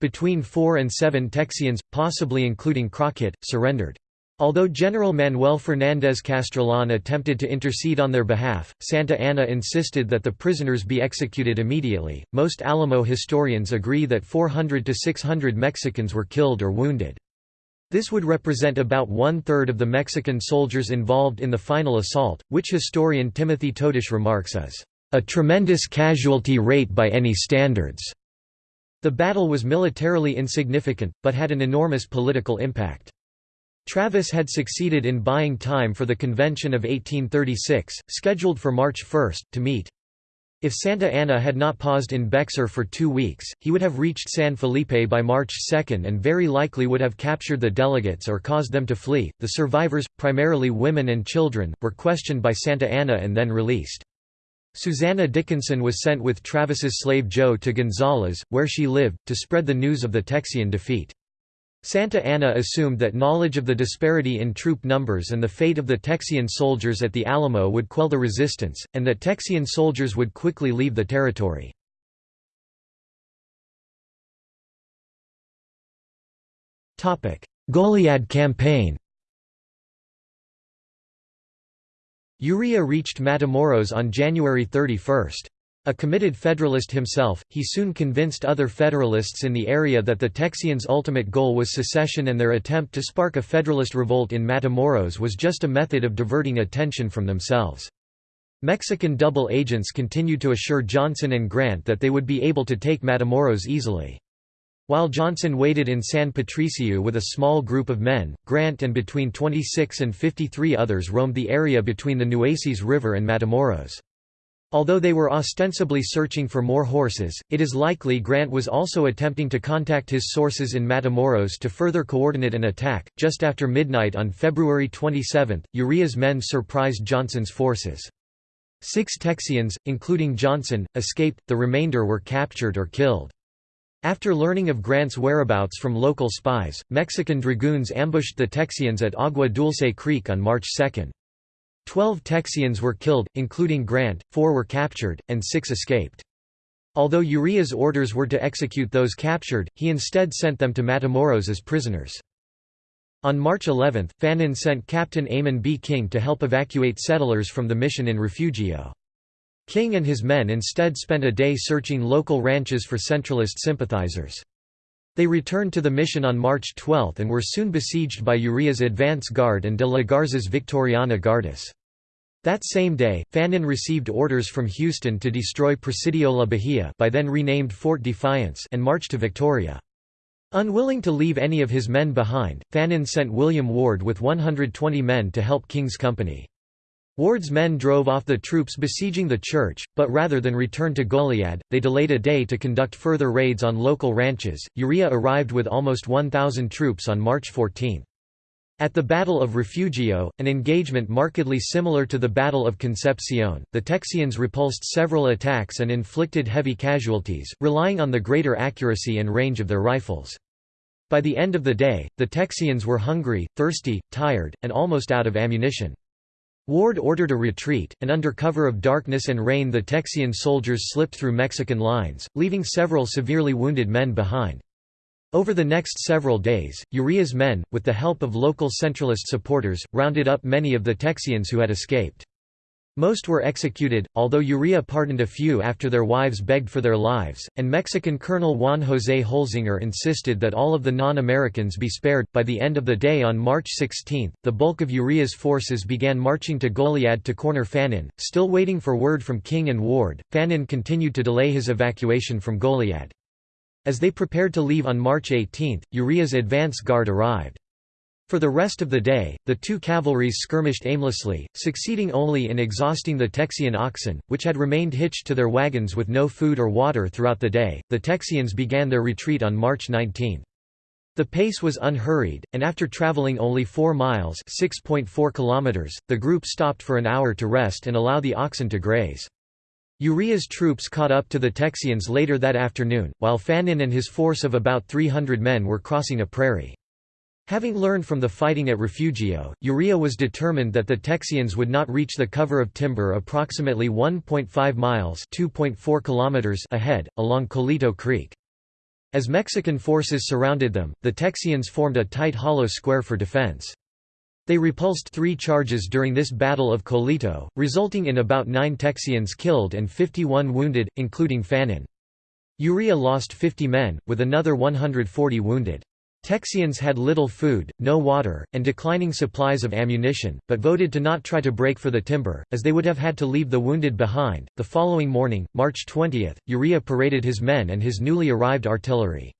Between four and seven Texians, possibly including Crockett, surrendered. Although General Manuel Fernández Castrillon attempted to intercede on their behalf, Santa Anna insisted that the prisoners be executed immediately. Most Alamo historians agree that 400 to 600 Mexicans were killed or wounded. This would represent about one-third of the Mexican soldiers involved in the final assault, which historian Timothy Todish remarks as a tremendous casualty rate by any standards. The battle was militarily insignificant, but had an enormous political impact. Travis had succeeded in buying time for the Convention of 1836, scheduled for March 1, to meet. If Santa Anna had not paused in Bexar for two weeks, he would have reached San Felipe by March 2 and very likely would have captured the delegates or caused them to flee. The survivors, primarily women and children, were questioned by Santa Anna and then released. Susanna Dickinson was sent with Travis's slave Joe to Gonzales, where she lived, to spread the news of the Texian defeat. Santa Anna assumed that knowledge of the disparity in troop numbers and the fate of the Texian soldiers at the Alamo would quell the resistance, and that Texian soldiers would quickly leave the territory. Goliad campaign Urrea reached Matamoros on January 31. A committed Federalist himself, he soon convinced other Federalists in the area that the Texians' ultimate goal was secession and their attempt to spark a Federalist revolt in Matamoros was just a method of diverting attention from themselves. Mexican double agents continued to assure Johnson and Grant that they would be able to take Matamoros easily. While Johnson waited in San Patricio with a small group of men, Grant and between 26 and 53 others roamed the area between the Nueces River and Matamoros. Although they were ostensibly searching for more horses, it is likely Grant was also attempting to contact his sources in Matamoros to further coordinate an attack. Just after midnight on February 27, Urrea's men surprised Johnson's forces. Six Texians, including Johnson, escaped, the remainder were captured or killed. After learning of Grant's whereabouts from local spies, Mexican dragoons ambushed the Texians at Agua Dulce Creek on March 2. Twelve Texians were killed, including Grant, four were captured, and six escaped. Although Urrea's orders were to execute those captured, he instead sent them to Matamoros as prisoners. On March 11, Fannin sent Captain Amon B. King to help evacuate settlers from the mission in Refugio. King and his men instead spent a day searching local ranches for Centralist sympathizers. They returned to the mission on March 12 and were soon besieged by Urrea's advance guard and de la Garza's Victoriana Guardes. That same day, Fannin received orders from Houston to destroy Presidio La Bahia by then renamed Fort Defiance and march to Victoria. Unwilling to leave any of his men behind, Fannin sent William Ward with 120 men to help King's company. Ward's men drove off the troops besieging the church, but rather than return to Goliad, they delayed a day to conduct further raids on local ranches. Urrea arrived with almost 1,000 troops on March 14. At the Battle of Refugio, an engagement markedly similar to the Battle of Concepcion, the Texians repulsed several attacks and inflicted heavy casualties, relying on the greater accuracy and range of their rifles. By the end of the day, the Texians were hungry, thirsty, tired, and almost out of ammunition. Ward ordered a retreat, and under cover of darkness and rain the Texian soldiers slipped through Mexican lines, leaving several severely wounded men behind. Over the next several days, Urrea's men, with the help of local centralist supporters, rounded up many of the Texians who had escaped. Most were executed, although Urrea pardoned a few after their wives begged for their lives, and Mexican Colonel Juan José Holzinger insisted that all of the non-Americans be spared. By the end of the day on March 16, the bulk of Urrea's forces began marching to Goliad to corner Fannin. Still waiting for word from King and Ward, Fannin continued to delay his evacuation from Goliad. As they prepared to leave on March 18, Urrea's advance guard arrived. For the rest of the day, the two cavalries skirmished aimlessly, succeeding only in exhausting the Texian oxen, which had remained hitched to their wagons with no food or water throughout the day. The Texians began their retreat on March 19. The pace was unhurried, and after traveling only 4 miles (6.4 kilometers), the group stopped for an hour to rest and allow the oxen to graze. Urrea's troops caught up to the Texians later that afternoon, while Fannin and his force of about 300 men were crossing a prairie. Having learned from the fighting at Refugio, Urrea was determined that the Texians would not reach the cover of timber approximately 1.5 miles kilometers ahead, along Coleto Creek. As Mexican forces surrounded them, the Texians formed a tight hollow square for defense. They repulsed three charges during this Battle of Colito, resulting in about nine Texians killed and 51 wounded, including Fannin. Urrea lost 50 men, with another 140 wounded. Texians had little food, no water, and declining supplies of ammunition, but voted to not try to break for the timber, as they would have had to leave the wounded behind. The following morning, March 20, Urrea paraded his men and his newly arrived artillery.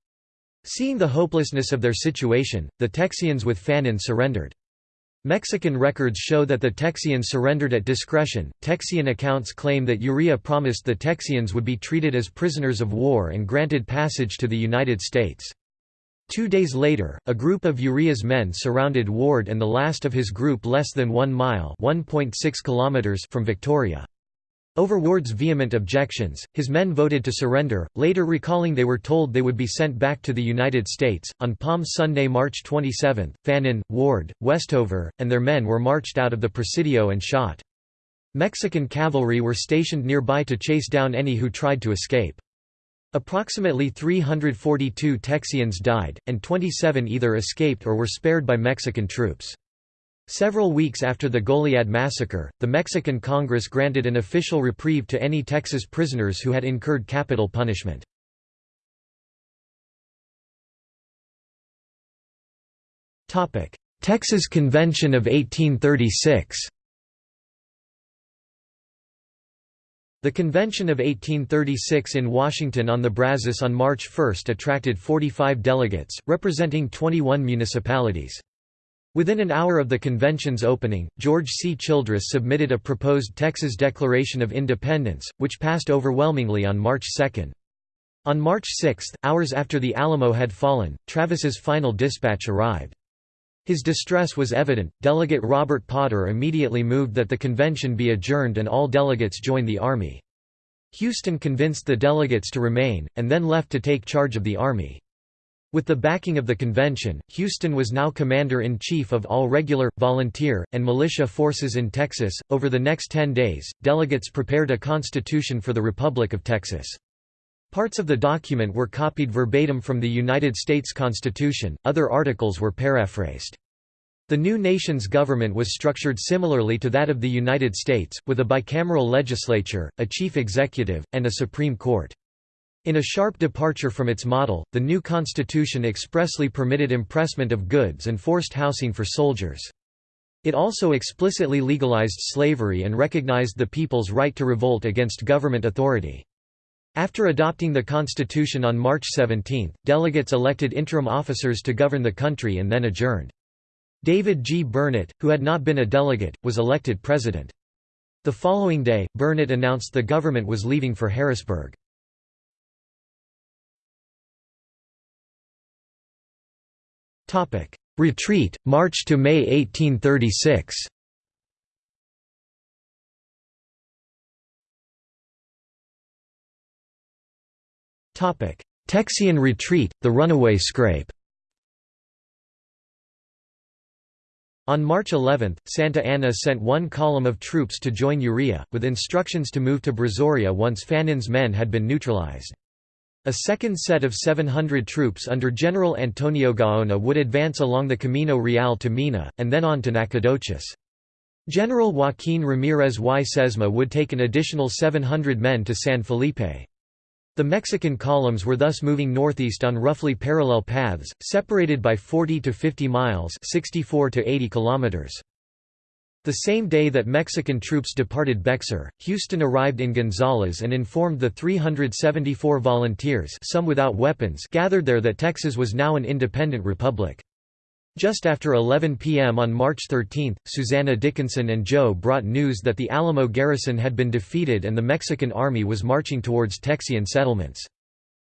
Seeing the hopelessness of their situation, the Texians with Fannin surrendered. Mexican records show that the Texians surrendered at discretion. Texian accounts claim that Urrea promised the Texians would be treated as prisoners of war and granted passage to the United States. Two days later, a group of Urrea's men surrounded Ward and the last of his group less than one mile kilometers from Victoria. Over Ward's vehement objections, his men voted to surrender, later recalling they were told they would be sent back to the United States. On Palm Sunday, March 27, Fannin, Ward, Westover, and their men were marched out of the Presidio and shot. Mexican cavalry were stationed nearby to chase down any who tried to escape. Approximately 342 Texians died, and 27 either escaped or were spared by Mexican troops. Several weeks after the Goliad massacre, the Mexican Congress granted an official reprieve to any Texas prisoners who had incurred capital punishment. Texas Convention of 1836 The Convention of 1836 in Washington on the Brazos on March 1 attracted 45 delegates, representing 21 municipalities. Within an hour of the convention's opening, George C. Childress submitted a proposed Texas Declaration of Independence, which passed overwhelmingly on March 2. On March 6, hours after the Alamo had fallen, Travis's final dispatch arrived. His distress was evident. Delegate Robert Potter immediately moved that the convention be adjourned and all delegates join the army. Houston convinced the delegates to remain, and then left to take charge of the army. With the backing of the convention, Houston was now commander-in-chief of all regular, volunteer, and militia forces in Texas. Over the next 10 days, delegates prepared a constitution for the Republic of Texas. Parts of the document were copied verbatim from the United States Constitution, other articles were paraphrased. The new nation's government was structured similarly to that of the United States, with a bicameral legislature, a chief executive, and a Supreme Court. In a sharp departure from its model, the new constitution expressly permitted impressment of goods and forced housing for soldiers. It also explicitly legalized slavery and recognized the people's right to revolt against government authority. After adopting the constitution on March 17, delegates elected interim officers to govern the country and then adjourned. David G. Burnet, who had not been a delegate, was elected president. The following day, Burnet announced the government was leaving for Harrisburg. Retreat, March to May 1836 Texian retreat, the runaway scrape On March 11, Santa Anna sent one column of troops to join Urrea, with instructions to move to Brazoria once Fannin's men had been neutralized. A second set of 700 troops under General Antonio Gaona would advance along the Camino Real to Mina, and then on to Nacogdoches. General Joaquín Ramírez y Sesma would take an additional 700 men to San Felipe. The Mexican columns were thus moving northeast on roughly parallel paths, separated by 40 to 50 miles 64 to 80 kilometers. The same day that Mexican troops departed Bexar, Houston arrived in Gonzales and informed the 374 volunteers some without weapons gathered there that Texas was now an independent republic. Just after 11 p.m. on March 13, Susanna Dickinson and Joe brought news that the Alamo garrison had been defeated and the Mexican army was marching towards Texian settlements.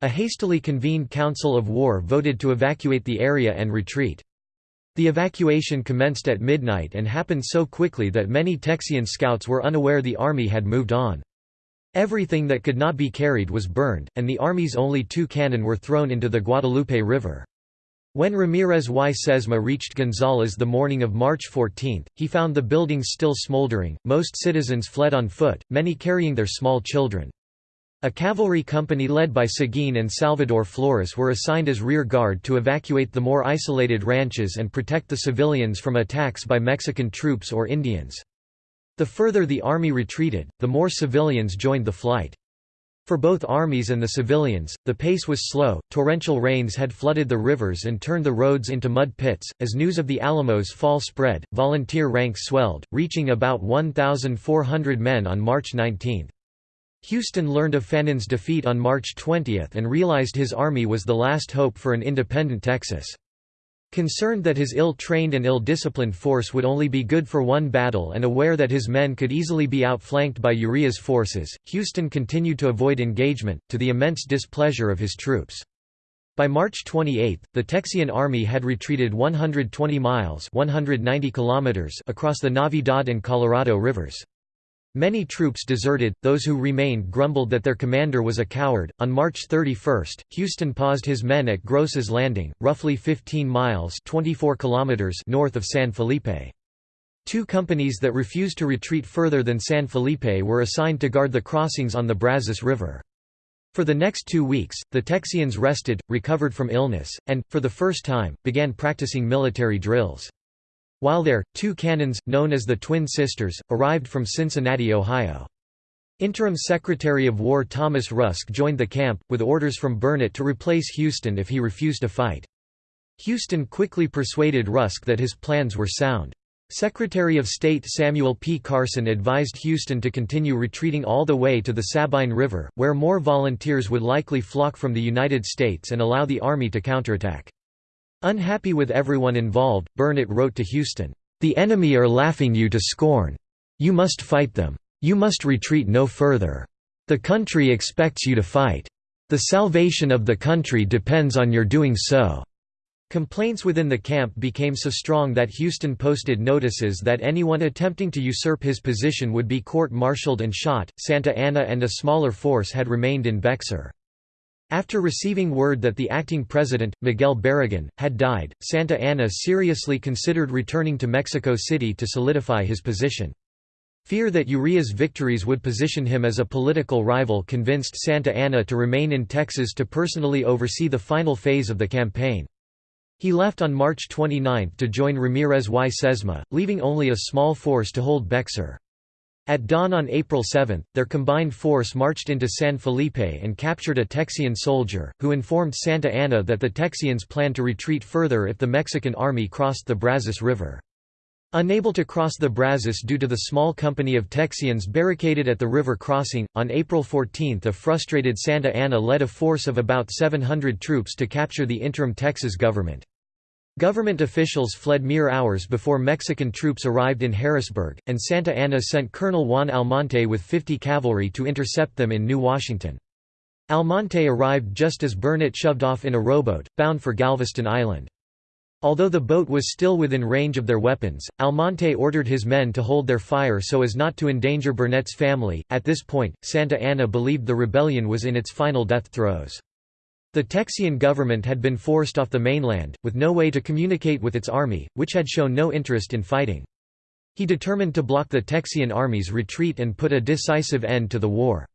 A hastily convened council of war voted to evacuate the area and retreat. The evacuation commenced at midnight and happened so quickly that many Texian scouts were unaware the army had moved on. Everything that could not be carried was burned, and the army's only two cannon were thrown into the Guadalupe River. When Ramírez y Sesma reached Gonzales the morning of March 14, he found the buildings still smoldering, most citizens fled on foot, many carrying their small children. A cavalry company led by Seguin and Salvador Flores were assigned as rear guard to evacuate the more isolated ranches and protect the civilians from attacks by Mexican troops or Indians. The further the army retreated, the more civilians joined the flight. For both armies and the civilians, the pace was slow. Torrential rains had flooded the rivers and turned the roads into mud pits. As news of the Alamo's fall spread, volunteer ranks swelled, reaching about 1,400 men on March 19. Houston learned of Fannin's defeat on March 20 and realized his army was the last hope for an independent Texas. Concerned that his ill-trained and ill-disciplined force would only be good for one battle and aware that his men could easily be outflanked by Urrea's forces, Houston continued to avoid engagement, to the immense displeasure of his troops. By March 28, the Texian army had retreated 120 miles 190 kilometers across the Navidad and Colorado rivers. Many troops deserted, those who remained grumbled that their commander was a coward. On March 31, Houston paused his men at Groce's Landing, roughly 15 miles 24 kilometers north of San Felipe. Two companies that refused to retreat further than San Felipe were assigned to guard the crossings on the Brazos River. For the next two weeks, the Texians rested, recovered from illness, and, for the first time, began practicing military drills. While there, two cannons, known as the Twin Sisters, arrived from Cincinnati, Ohio. Interim Secretary of War Thomas Rusk joined the camp, with orders from Burnet to replace Houston if he refused to fight. Houston quickly persuaded Rusk that his plans were sound. Secretary of State Samuel P. Carson advised Houston to continue retreating all the way to the Sabine River, where more volunteers would likely flock from the United States and allow the Army to counterattack. Unhappy with everyone involved, Burnet wrote to Houston, "...the enemy are laughing you to scorn. You must fight them. You must retreat no further. The country expects you to fight. The salvation of the country depends on your doing so." Complaints within the camp became so strong that Houston posted notices that anyone attempting to usurp his position would be court-martialed and shot. Santa Anna and a smaller force had remained in Bexar. After receiving word that the acting president, Miguel Barragan, had died, Santa Anna seriously considered returning to Mexico City to solidify his position. Fear that Urrea's victories would position him as a political rival convinced Santa Anna to remain in Texas to personally oversee the final phase of the campaign. He left on March 29 to join Ramírez y Sesma, leaving only a small force to hold Bexar. At dawn on April 7, their combined force marched into San Felipe and captured a Texian soldier, who informed Santa Anna that the Texians planned to retreat further if the Mexican army crossed the Brazos River. Unable to cross the Brazos due to the small company of Texians barricaded at the river crossing, on April 14 a frustrated Santa Anna led a force of about 700 troops to capture the interim Texas government. Government officials fled mere hours before Mexican troops arrived in Harrisburg, and Santa Anna sent Colonel Juan Almonte with 50 cavalry to intercept them in New Washington. Almonte arrived just as Burnet shoved off in a rowboat, bound for Galveston Island. Although the boat was still within range of their weapons, Almonte ordered his men to hold their fire so as not to endanger Burnet's family. At this point, Santa Anna believed the rebellion was in its final death throes. The Texian government had been forced off the mainland, with no way to communicate with its army, which had shown no interest in fighting. He determined to block the Texian army's retreat and put a decisive end to the war.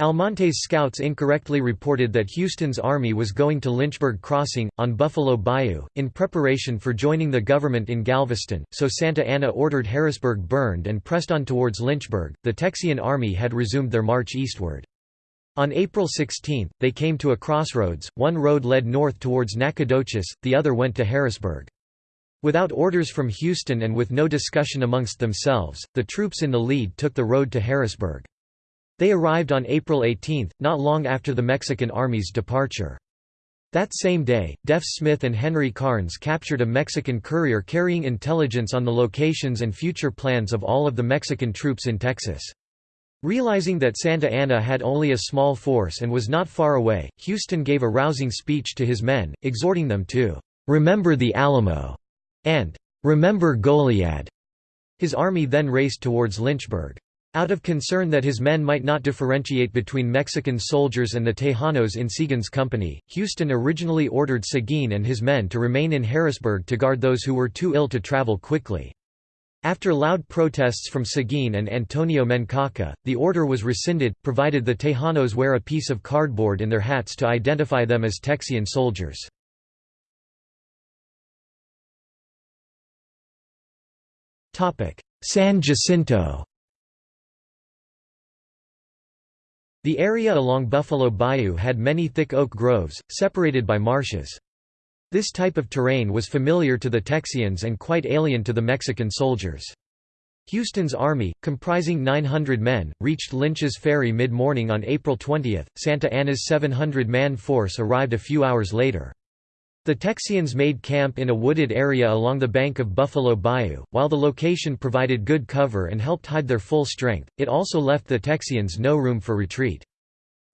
Almonte's scouts incorrectly reported that Houston's army was going to Lynchburg Crossing, on Buffalo Bayou, in preparation for joining the government in Galveston, so Santa Anna ordered Harrisburg burned and pressed on towards Lynchburg. The Texian army had resumed their march eastward. On April 16, they came to a crossroads, one road led north towards Nacogdoches, the other went to Harrisburg. Without orders from Houston and with no discussion amongst themselves, the troops in the lead took the road to Harrisburg. They arrived on April 18, not long after the Mexican army's departure. That same day, Deaf Smith and Henry Karnes captured a Mexican courier carrying intelligence on the locations and future plans of all of the Mexican troops in Texas. Realizing that Santa Anna had only a small force and was not far away, Houston gave a rousing speech to his men, exhorting them to "'Remember the Alamo' and "'Remember Goliad'". His army then raced towards Lynchburg. Out of concern that his men might not differentiate between Mexican soldiers and the Tejanos in Seguin's company, Houston originally ordered Seguin and his men to remain in Harrisburg to guard those who were too ill to travel quickly. After loud protests from Seguin and Antonio Menchaca, the order was rescinded, provided the Tejanos wear a piece of cardboard in their hats to identify them as Texian soldiers. San Jacinto The area along Buffalo Bayou had many thick oak groves, separated by marshes. This type of terrain was familiar to the Texians and quite alien to the Mexican soldiers. Houston's army, comprising 900 men, reached Lynch's Ferry mid-morning on April 20, Santa Anna's 700-man force arrived a few hours later. The Texians made camp in a wooded area along the bank of Buffalo Bayou. While the location provided good cover and helped hide their full strength, it also left the Texians no room for retreat.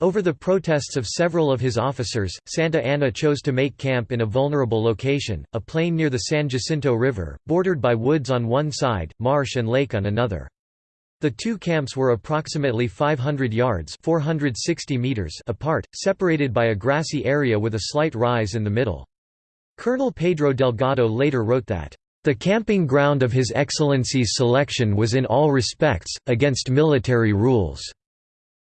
Over the protests of several of his officers, Santa Anna chose to make camp in a vulnerable location, a plain near the San Jacinto River, bordered by woods on one side, marsh and lake on another. The two camps were approximately 500 yards 460 meters apart, separated by a grassy area with a slight rise in the middle. Colonel Pedro Delgado later wrote that, "...the camping ground of His Excellency's selection was in all respects, against military rules.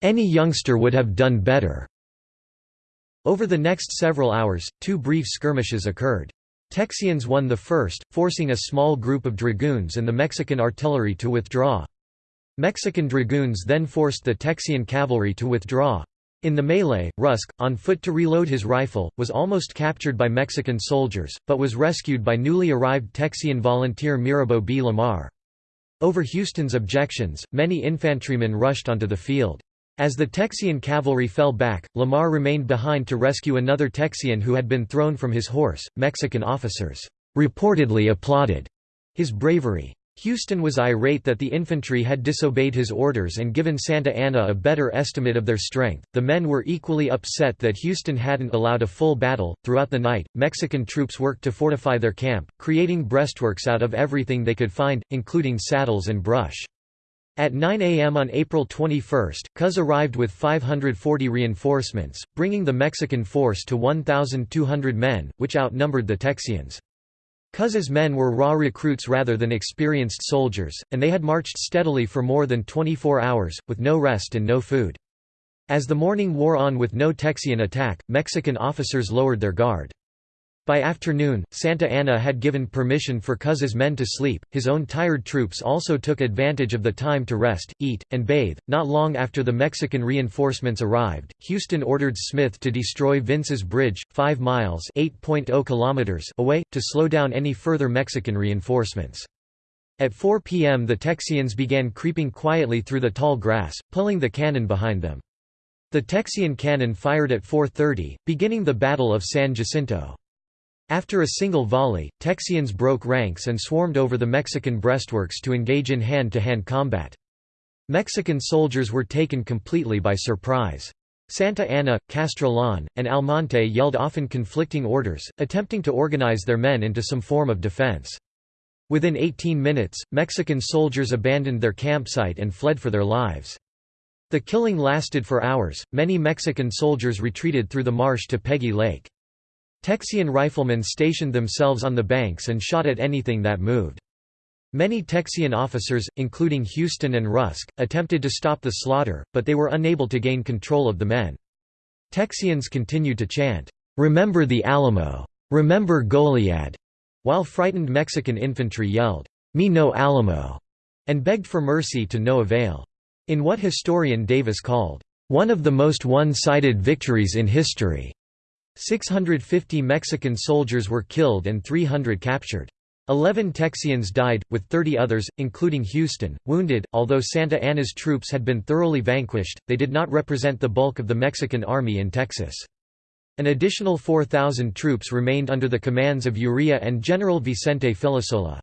Any youngster would have done better." Over the next several hours, two brief skirmishes occurred. Texians won the first, forcing a small group of dragoons and the Mexican artillery to withdraw. Mexican dragoons then forced the Texian cavalry to withdraw. In the melee, Rusk, on foot to reload his rifle, was almost captured by Mexican soldiers, but was rescued by newly arrived Texian volunteer Mirabeau B. Lamar. Over Houston's objections, many infantrymen rushed onto the field. As the Texian cavalry fell back, Lamar remained behind to rescue another Texian who had been thrown from his horse. Mexican officers reportedly applauded his bravery. Houston was irate that the infantry had disobeyed his orders and given Santa Anna a better estimate of their strength. The men were equally upset that Houston hadn't allowed a full battle. Throughout the night, Mexican troops worked to fortify their camp, creating breastworks out of everything they could find, including saddles and brush. At 9 a.m. on April 21, Cos arrived with 540 reinforcements, bringing the Mexican force to 1,200 men, which outnumbered the Texians. Cos's men were raw recruits rather than experienced soldiers, and they had marched steadily for more than 24 hours, with no rest and no food. As the morning wore on with no Texian attack, Mexican officers lowered their guard. By afternoon, Santa Anna had given permission for Cos's men to sleep. His own tired troops also took advantage of the time to rest, eat, and bathe. Not long after the Mexican reinforcements arrived, Houston ordered Smith to destroy Vince's Bridge, 5 miles (8.0 kilometers) away, to slow down any further Mexican reinforcements. At 4 p.m. the Texians began creeping quietly through the tall grass, pulling the cannon behind them. The Texian cannon fired at 4.30, beginning the Battle of San Jacinto. After a single volley, Texians broke ranks and swarmed over the Mexican breastworks to engage in hand-to-hand -hand combat. Mexican soldiers were taken completely by surprise. Santa Anna, Castrillon, and Almonte yelled often conflicting orders, attempting to organize their men into some form of defense. Within 18 minutes, Mexican soldiers abandoned their campsite and fled for their lives. The killing lasted for hours, many Mexican soldiers retreated through the marsh to Peggy Lake. Texian riflemen stationed themselves on the banks and shot at anything that moved. Many Texian officers, including Houston and Rusk, attempted to stop the slaughter, but they were unable to gain control of the men. Texians continued to chant, "'Remember the Alamo! Remember Goliad!' while frightened Mexican infantry yelled, "'Me no Alamo!' and begged for mercy to no avail. In what historian Davis called, "'one of the most one-sided victories in history'", 650 Mexican soldiers were killed and 300 captured. Eleven Texians died, with 30 others, including Houston, wounded. Although Santa Anna's troops had been thoroughly vanquished, they did not represent the bulk of the Mexican army in Texas. An additional 4,000 troops remained under the commands of Urrea and General Vicente Filisola.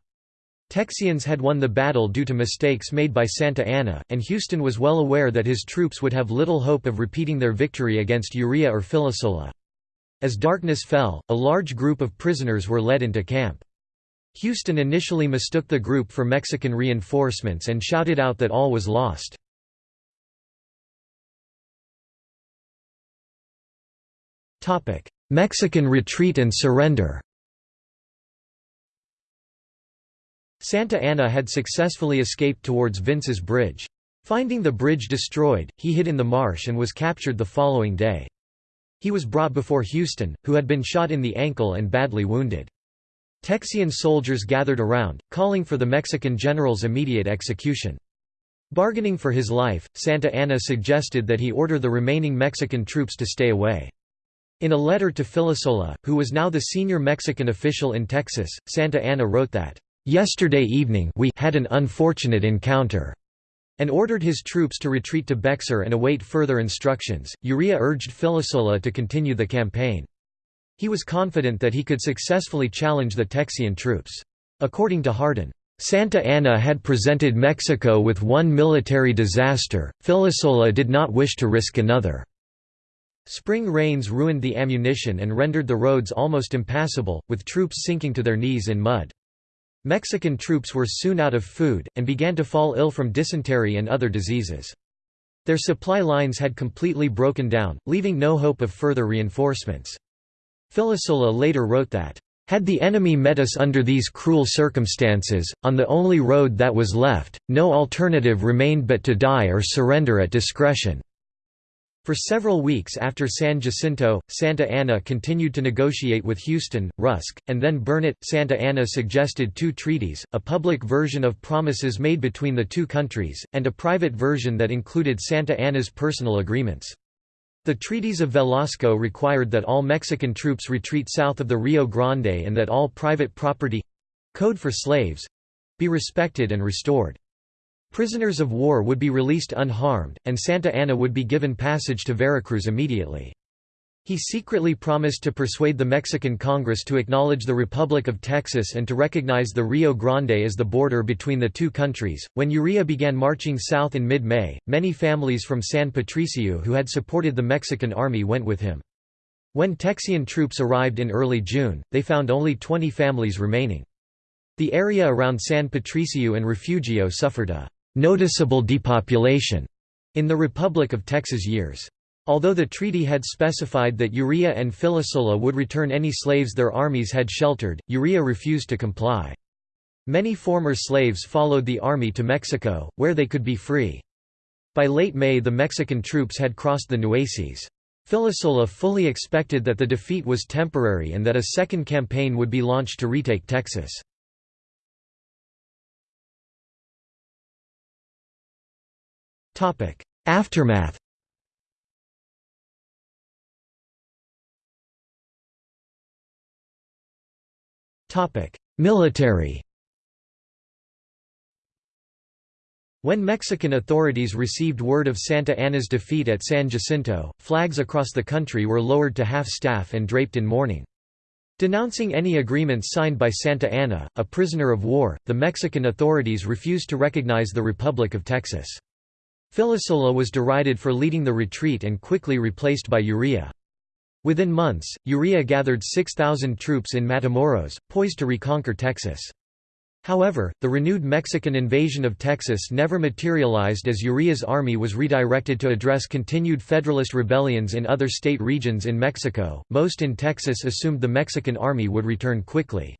Texians had won the battle due to mistakes made by Santa Anna, and Houston was well aware that his troops would have little hope of repeating their victory against Urrea or Filisola. As darkness fell, a large group of prisoners were led into camp. Houston initially mistook the group for Mexican reinforcements and shouted out that all was lost. Mexican retreat and surrender Santa Anna had successfully escaped towards Vince's Bridge. Finding the bridge destroyed, he hid in the marsh and was captured the following day. He was brought before Houston, who had been shot in the ankle and badly wounded. Texian soldiers gathered around, calling for the Mexican general's immediate execution. Bargaining for his life, Santa Anna suggested that he order the remaining Mexican troops to stay away. In a letter to Filisola, who was now the senior Mexican official in Texas, Santa Anna wrote that, Yesterday evening we had an unfortunate encounter and ordered his troops to retreat to Bexar and await further instructions. Urrea urged Filisola to continue the campaign. He was confident that he could successfully challenge the Texian troops. According to Hardin, Santa Anna had presented Mexico with one military disaster, Filisola did not wish to risk another. Spring rains ruined the ammunition and rendered the roads almost impassable, with troops sinking to their knees in mud. Mexican troops were soon out of food, and began to fall ill from dysentery and other diseases. Their supply lines had completely broken down, leaving no hope of further reinforcements. Filisola later wrote that, "...had the enemy met us under these cruel circumstances, on the only road that was left, no alternative remained but to die or surrender at discretion." For several weeks after San Jacinto, Santa Anna continued to negotiate with Houston, Rusk, and then Burnet. Santa Anna suggested two treaties, a public version of promises made between the two countries, and a private version that included Santa Anna's personal agreements. The treaties of Velasco required that all Mexican troops retreat south of the Rio Grande and that all private property—code for slaves—be respected and restored. Prisoners of war would be released unharmed, and Santa Anna would be given passage to Veracruz immediately. He secretly promised to persuade the Mexican Congress to acknowledge the Republic of Texas and to recognize the Rio Grande as the border between the two countries. When Urrea began marching south in mid May, many families from San Patricio who had supported the Mexican army went with him. When Texian troops arrived in early June, they found only 20 families remaining. The area around San Patricio and Refugio suffered a noticeable depopulation in the Republic of Texas years. Although the treaty had specified that Urrea and Filisola would return any slaves their armies had sheltered, Urrea refused to comply. Many former slaves followed the army to Mexico, where they could be free. By late May the Mexican troops had crossed the Nueces. Filisola fully expected that the defeat was temporary and that a second campaign would be launched to retake Texas. Aftermath Military When Mexican authorities received word of Santa Anna's defeat at San Jacinto, flags across the country were lowered to half-staff and draped in mourning. Denouncing any agreements signed by Santa Anna, a prisoner of war, the Mexican authorities refused to recognize the Republic of Texas. Filisola was derided for leading the retreat and quickly replaced by Urrea. Within months, Urrea gathered 6,000 troops in Matamoros, poised to reconquer Texas. However, the renewed Mexican invasion of Texas never materialized as Urrea's army was redirected to address continued Federalist rebellions in other state regions in Mexico. Most in Texas assumed the Mexican army would return quickly.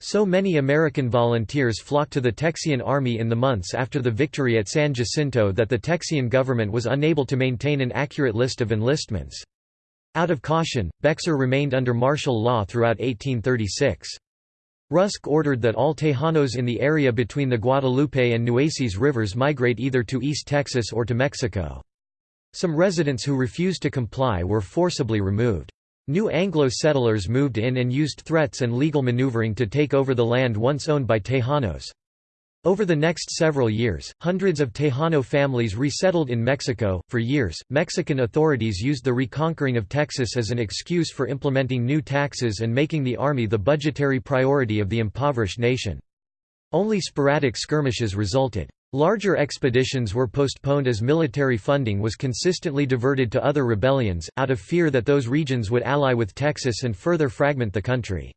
So many American volunteers flocked to the Texian army in the months after the victory at San Jacinto that the Texian government was unable to maintain an accurate list of enlistments. Out of caution, Bexar remained under martial law throughout 1836. Rusk ordered that all Tejanos in the area between the Guadalupe and Nueces rivers migrate either to East Texas or to Mexico. Some residents who refused to comply were forcibly removed. New Anglo settlers moved in and used threats and legal maneuvering to take over the land once owned by Tejanos. Over the next several years, hundreds of Tejano families resettled in Mexico. For years, Mexican authorities used the reconquering of Texas as an excuse for implementing new taxes and making the army the budgetary priority of the impoverished nation. Only sporadic skirmishes resulted. Larger expeditions were postponed as military funding was consistently diverted to other rebellions, out of fear that those regions would ally with Texas and further fragment the country.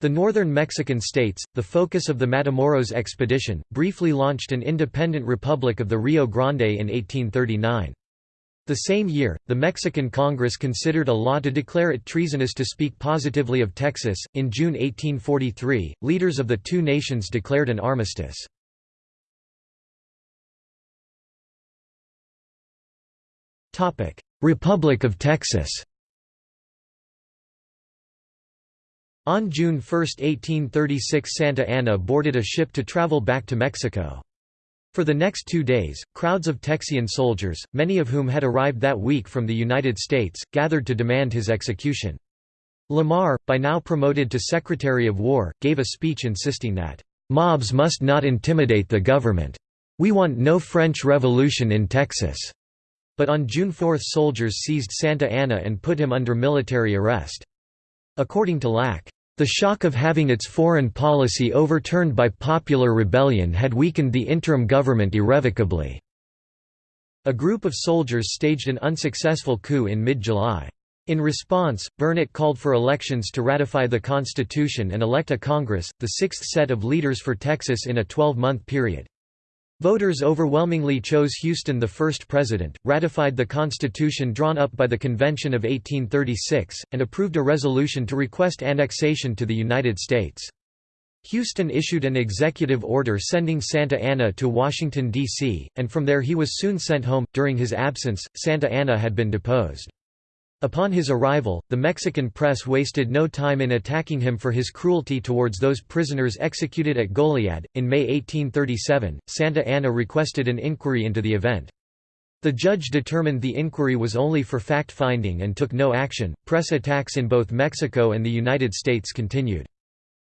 The northern Mexican states, the focus of the Matamoros expedition, briefly launched an independent republic of the Rio Grande in 1839. The same year, the Mexican Congress considered a law to declare it treasonous to speak positively of Texas. In June 1843, leaders of the two nations declared an armistice. Republic of Texas On June 1, 1836 Santa Anna boarded a ship to travel back to Mexico. For the next two days, crowds of Texian soldiers, many of whom had arrived that week from the United States, gathered to demand his execution. Lamar, by now promoted to Secretary of War, gave a speech insisting that, "...mobs must not intimidate the government. We want no French Revolution in Texas." But on June 4 soldiers seized Santa Anna and put him under military arrest. According to Lack, the shock of having its foreign policy overturned by popular rebellion had weakened the interim government irrevocably. A group of soldiers staged an unsuccessful coup in mid-July. In response, Burnet called for elections to ratify the Constitution and elect a Congress, the sixth set of leaders for Texas in a 12-month period. Voters overwhelmingly chose Houston the first president, ratified the constitution drawn up by the Convention of 1836, and approved a resolution to request annexation to the United States. Houston issued an executive order sending Santa Anna to Washington, D.C., and from there he was soon sent home. During his absence, Santa Anna had been deposed. Upon his arrival, the Mexican press wasted no time in attacking him for his cruelty towards those prisoners executed at Goliad. In May 1837, Santa Anna requested an inquiry into the event. The judge determined the inquiry was only for fact finding and took no action. Press attacks in both Mexico and the United States continued.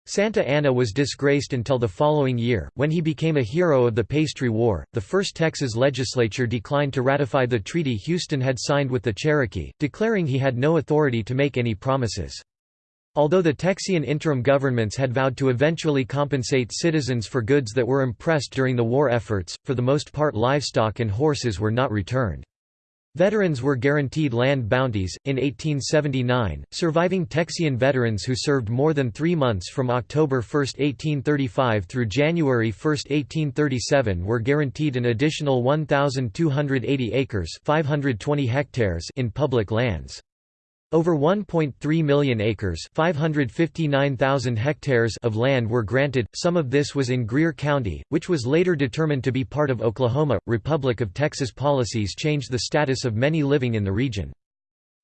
Santa Anna was disgraced until the following year, when he became a hero of the Pastry War. The first Texas legislature declined to ratify the treaty Houston had signed with the Cherokee, declaring he had no authority to make any promises. Although the Texian interim governments had vowed to eventually compensate citizens for goods that were impressed during the war efforts, for the most part livestock and horses were not returned. Veterans were guaranteed land bounties. In 1879, surviving Texian veterans who served more than three months from October 1, 1835 through January 1, 1837 were guaranteed an additional 1,280 acres 520 hectares in public lands. Over 1.3 million acres 559,000 hectares of land were granted, some of this was in Greer County, which was later determined to be part of Oklahoma. Republic of Texas policies changed the status of many living in the region.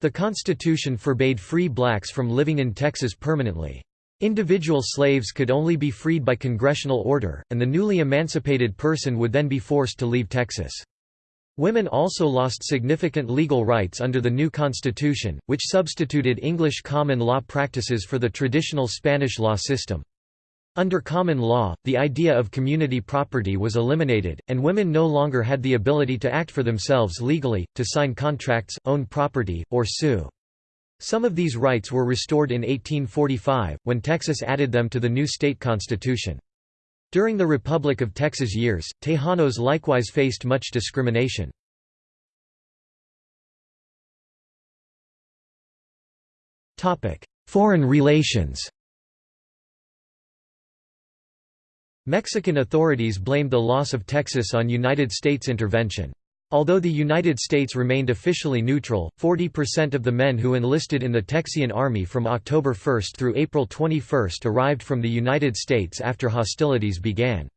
The Constitution forbade free blacks from living in Texas permanently. Individual slaves could only be freed by congressional order, and the newly emancipated person would then be forced to leave Texas. Women also lost significant legal rights under the new constitution, which substituted English common law practices for the traditional Spanish law system. Under common law, the idea of community property was eliminated, and women no longer had the ability to act for themselves legally, to sign contracts, own property, or sue. Some of these rights were restored in 1845, when Texas added them to the new state constitution. During the Republic of Texas years, Tejanos likewise faced much discrimination. Foreign relations Mexican authorities blamed the loss of Texas on United States intervention. Although the United States remained officially neutral, 40% of the men who enlisted in the Texian Army from October 1 through April 21 arrived from the United States after hostilities began.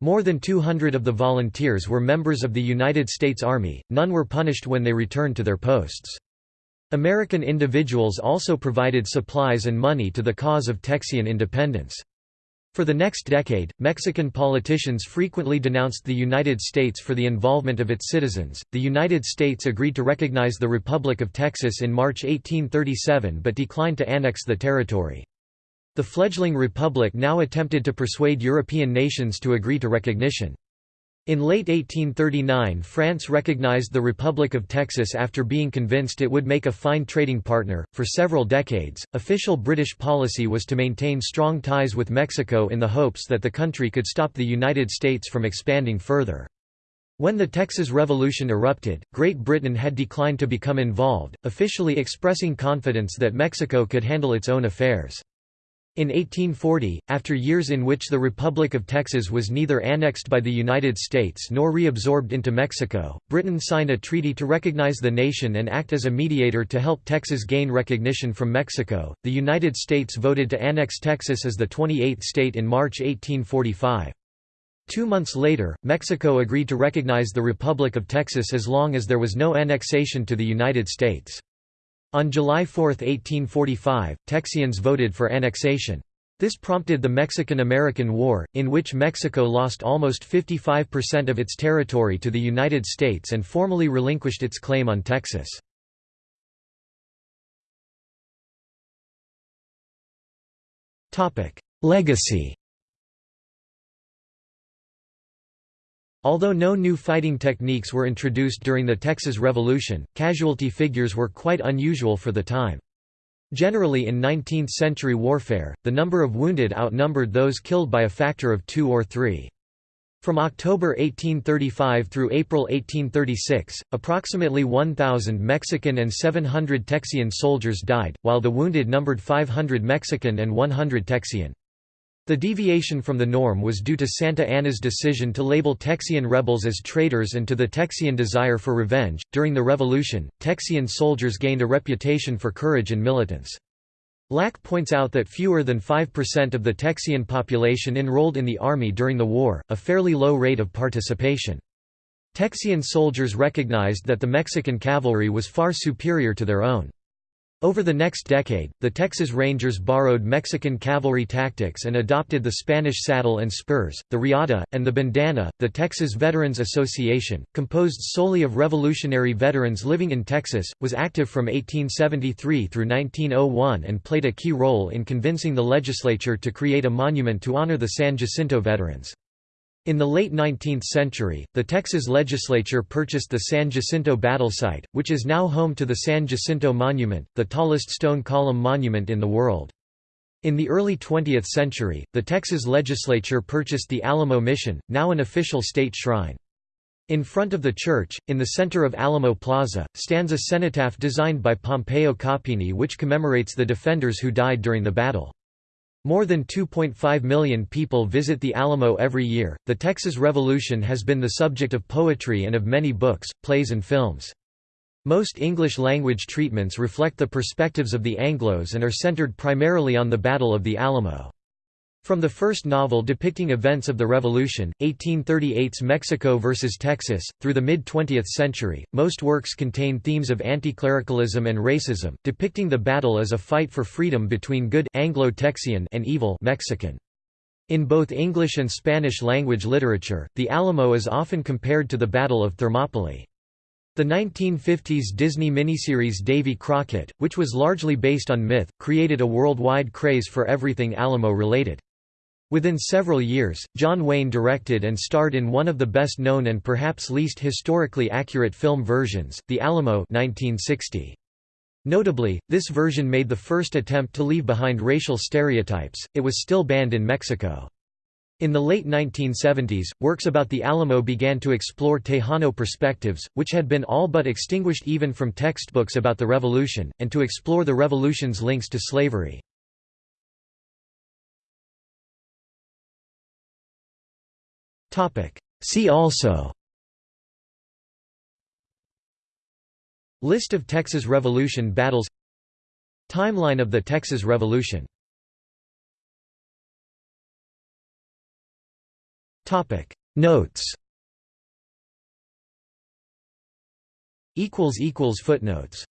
More than 200 of the volunteers were members of the United States Army, none were punished when they returned to their posts. American individuals also provided supplies and money to the cause of Texian independence. For the next decade, Mexican politicians frequently denounced the United States for the involvement of its citizens. The United States agreed to recognize the Republic of Texas in March 1837 but declined to annex the territory. The fledgling republic now attempted to persuade European nations to agree to recognition. In late 1839 France recognized the Republic of Texas after being convinced it would make a fine trading partner. For several decades, official British policy was to maintain strong ties with Mexico in the hopes that the country could stop the United States from expanding further. When the Texas Revolution erupted, Great Britain had declined to become involved, officially expressing confidence that Mexico could handle its own affairs. In 1840, after years in which the Republic of Texas was neither annexed by the United States nor reabsorbed into Mexico, Britain signed a treaty to recognize the nation and act as a mediator to help Texas gain recognition from Mexico. The United States voted to annex Texas as the 28th state in March 1845. Two months later, Mexico agreed to recognize the Republic of Texas as long as there was no annexation to the United States. On July 4, 1845, Texians voted for annexation. This prompted the Mexican–American War, in which Mexico lost almost 55% of its territory to the United States and formally relinquished its claim on Texas. Legacy Although no new fighting techniques were introduced during the Texas Revolution, casualty figures were quite unusual for the time. Generally in 19th-century warfare, the number of wounded outnumbered those killed by a factor of two or three. From October 1835 through April 1836, approximately 1,000 Mexican and 700 Texian soldiers died, while the wounded numbered 500 Mexican and 100 Texian. The deviation from the norm was due to Santa Anna's decision to label Texian rebels as traitors and to the Texian desire for revenge. During the revolution, Texian soldiers gained a reputation for courage and militance. Lack points out that fewer than 5% of the Texian population enrolled in the army during the war, a fairly low rate of participation. Texian soldiers recognized that the Mexican cavalry was far superior to their own. Over the next decade, the Texas Rangers borrowed Mexican cavalry tactics and adopted the Spanish saddle and spurs, the riata, and the bandana. The Texas Veterans Association, composed solely of Revolutionary veterans living in Texas, was active from 1873 through 1901 and played a key role in convincing the legislature to create a monument to honor the San Jacinto veterans. In the late 19th century, the Texas legislature purchased the San Jacinto battle site, which is now home to the San Jacinto Monument, the tallest stone column monument in the world. In the early 20th century, the Texas legislature purchased the Alamo Mission, now an official state shrine. In front of the church, in the center of Alamo Plaza, stands a cenotaph designed by Pompeo Coppini which commemorates the defenders who died during the battle. More than 2.5 million people visit the Alamo every year. The Texas Revolution has been the subject of poetry and of many books, plays, and films. Most English language treatments reflect the perspectives of the Anglos and are centered primarily on the Battle of the Alamo. From the first novel depicting events of the Revolution, 1838's Mexico vs. Texas, through the mid-20th century, most works contain themes of anticlericalism and racism, depicting the battle as a fight for freedom between good Anglo-Texian and evil Mexican. In both English and Spanish language literature, the Alamo is often compared to the Battle of Thermopylae. The 1950s Disney miniseries Davy Crockett, which was largely based on myth, created a worldwide craze for everything Alamo-related. Within several years, John Wayne directed and starred in one of the best-known and perhaps least historically accurate film versions, The Alamo 1960. Notably, this version made the first attempt to leave behind racial stereotypes, it was still banned in Mexico. In the late 1970s, works about the Alamo began to explore Tejano perspectives, which had been all but extinguished even from textbooks about the Revolution, and to explore the Revolution's links to slavery. See also. List of Texas Revolution battles. Timeline of the Texas Revolution. Topic. Notes. Equals equals Footnotes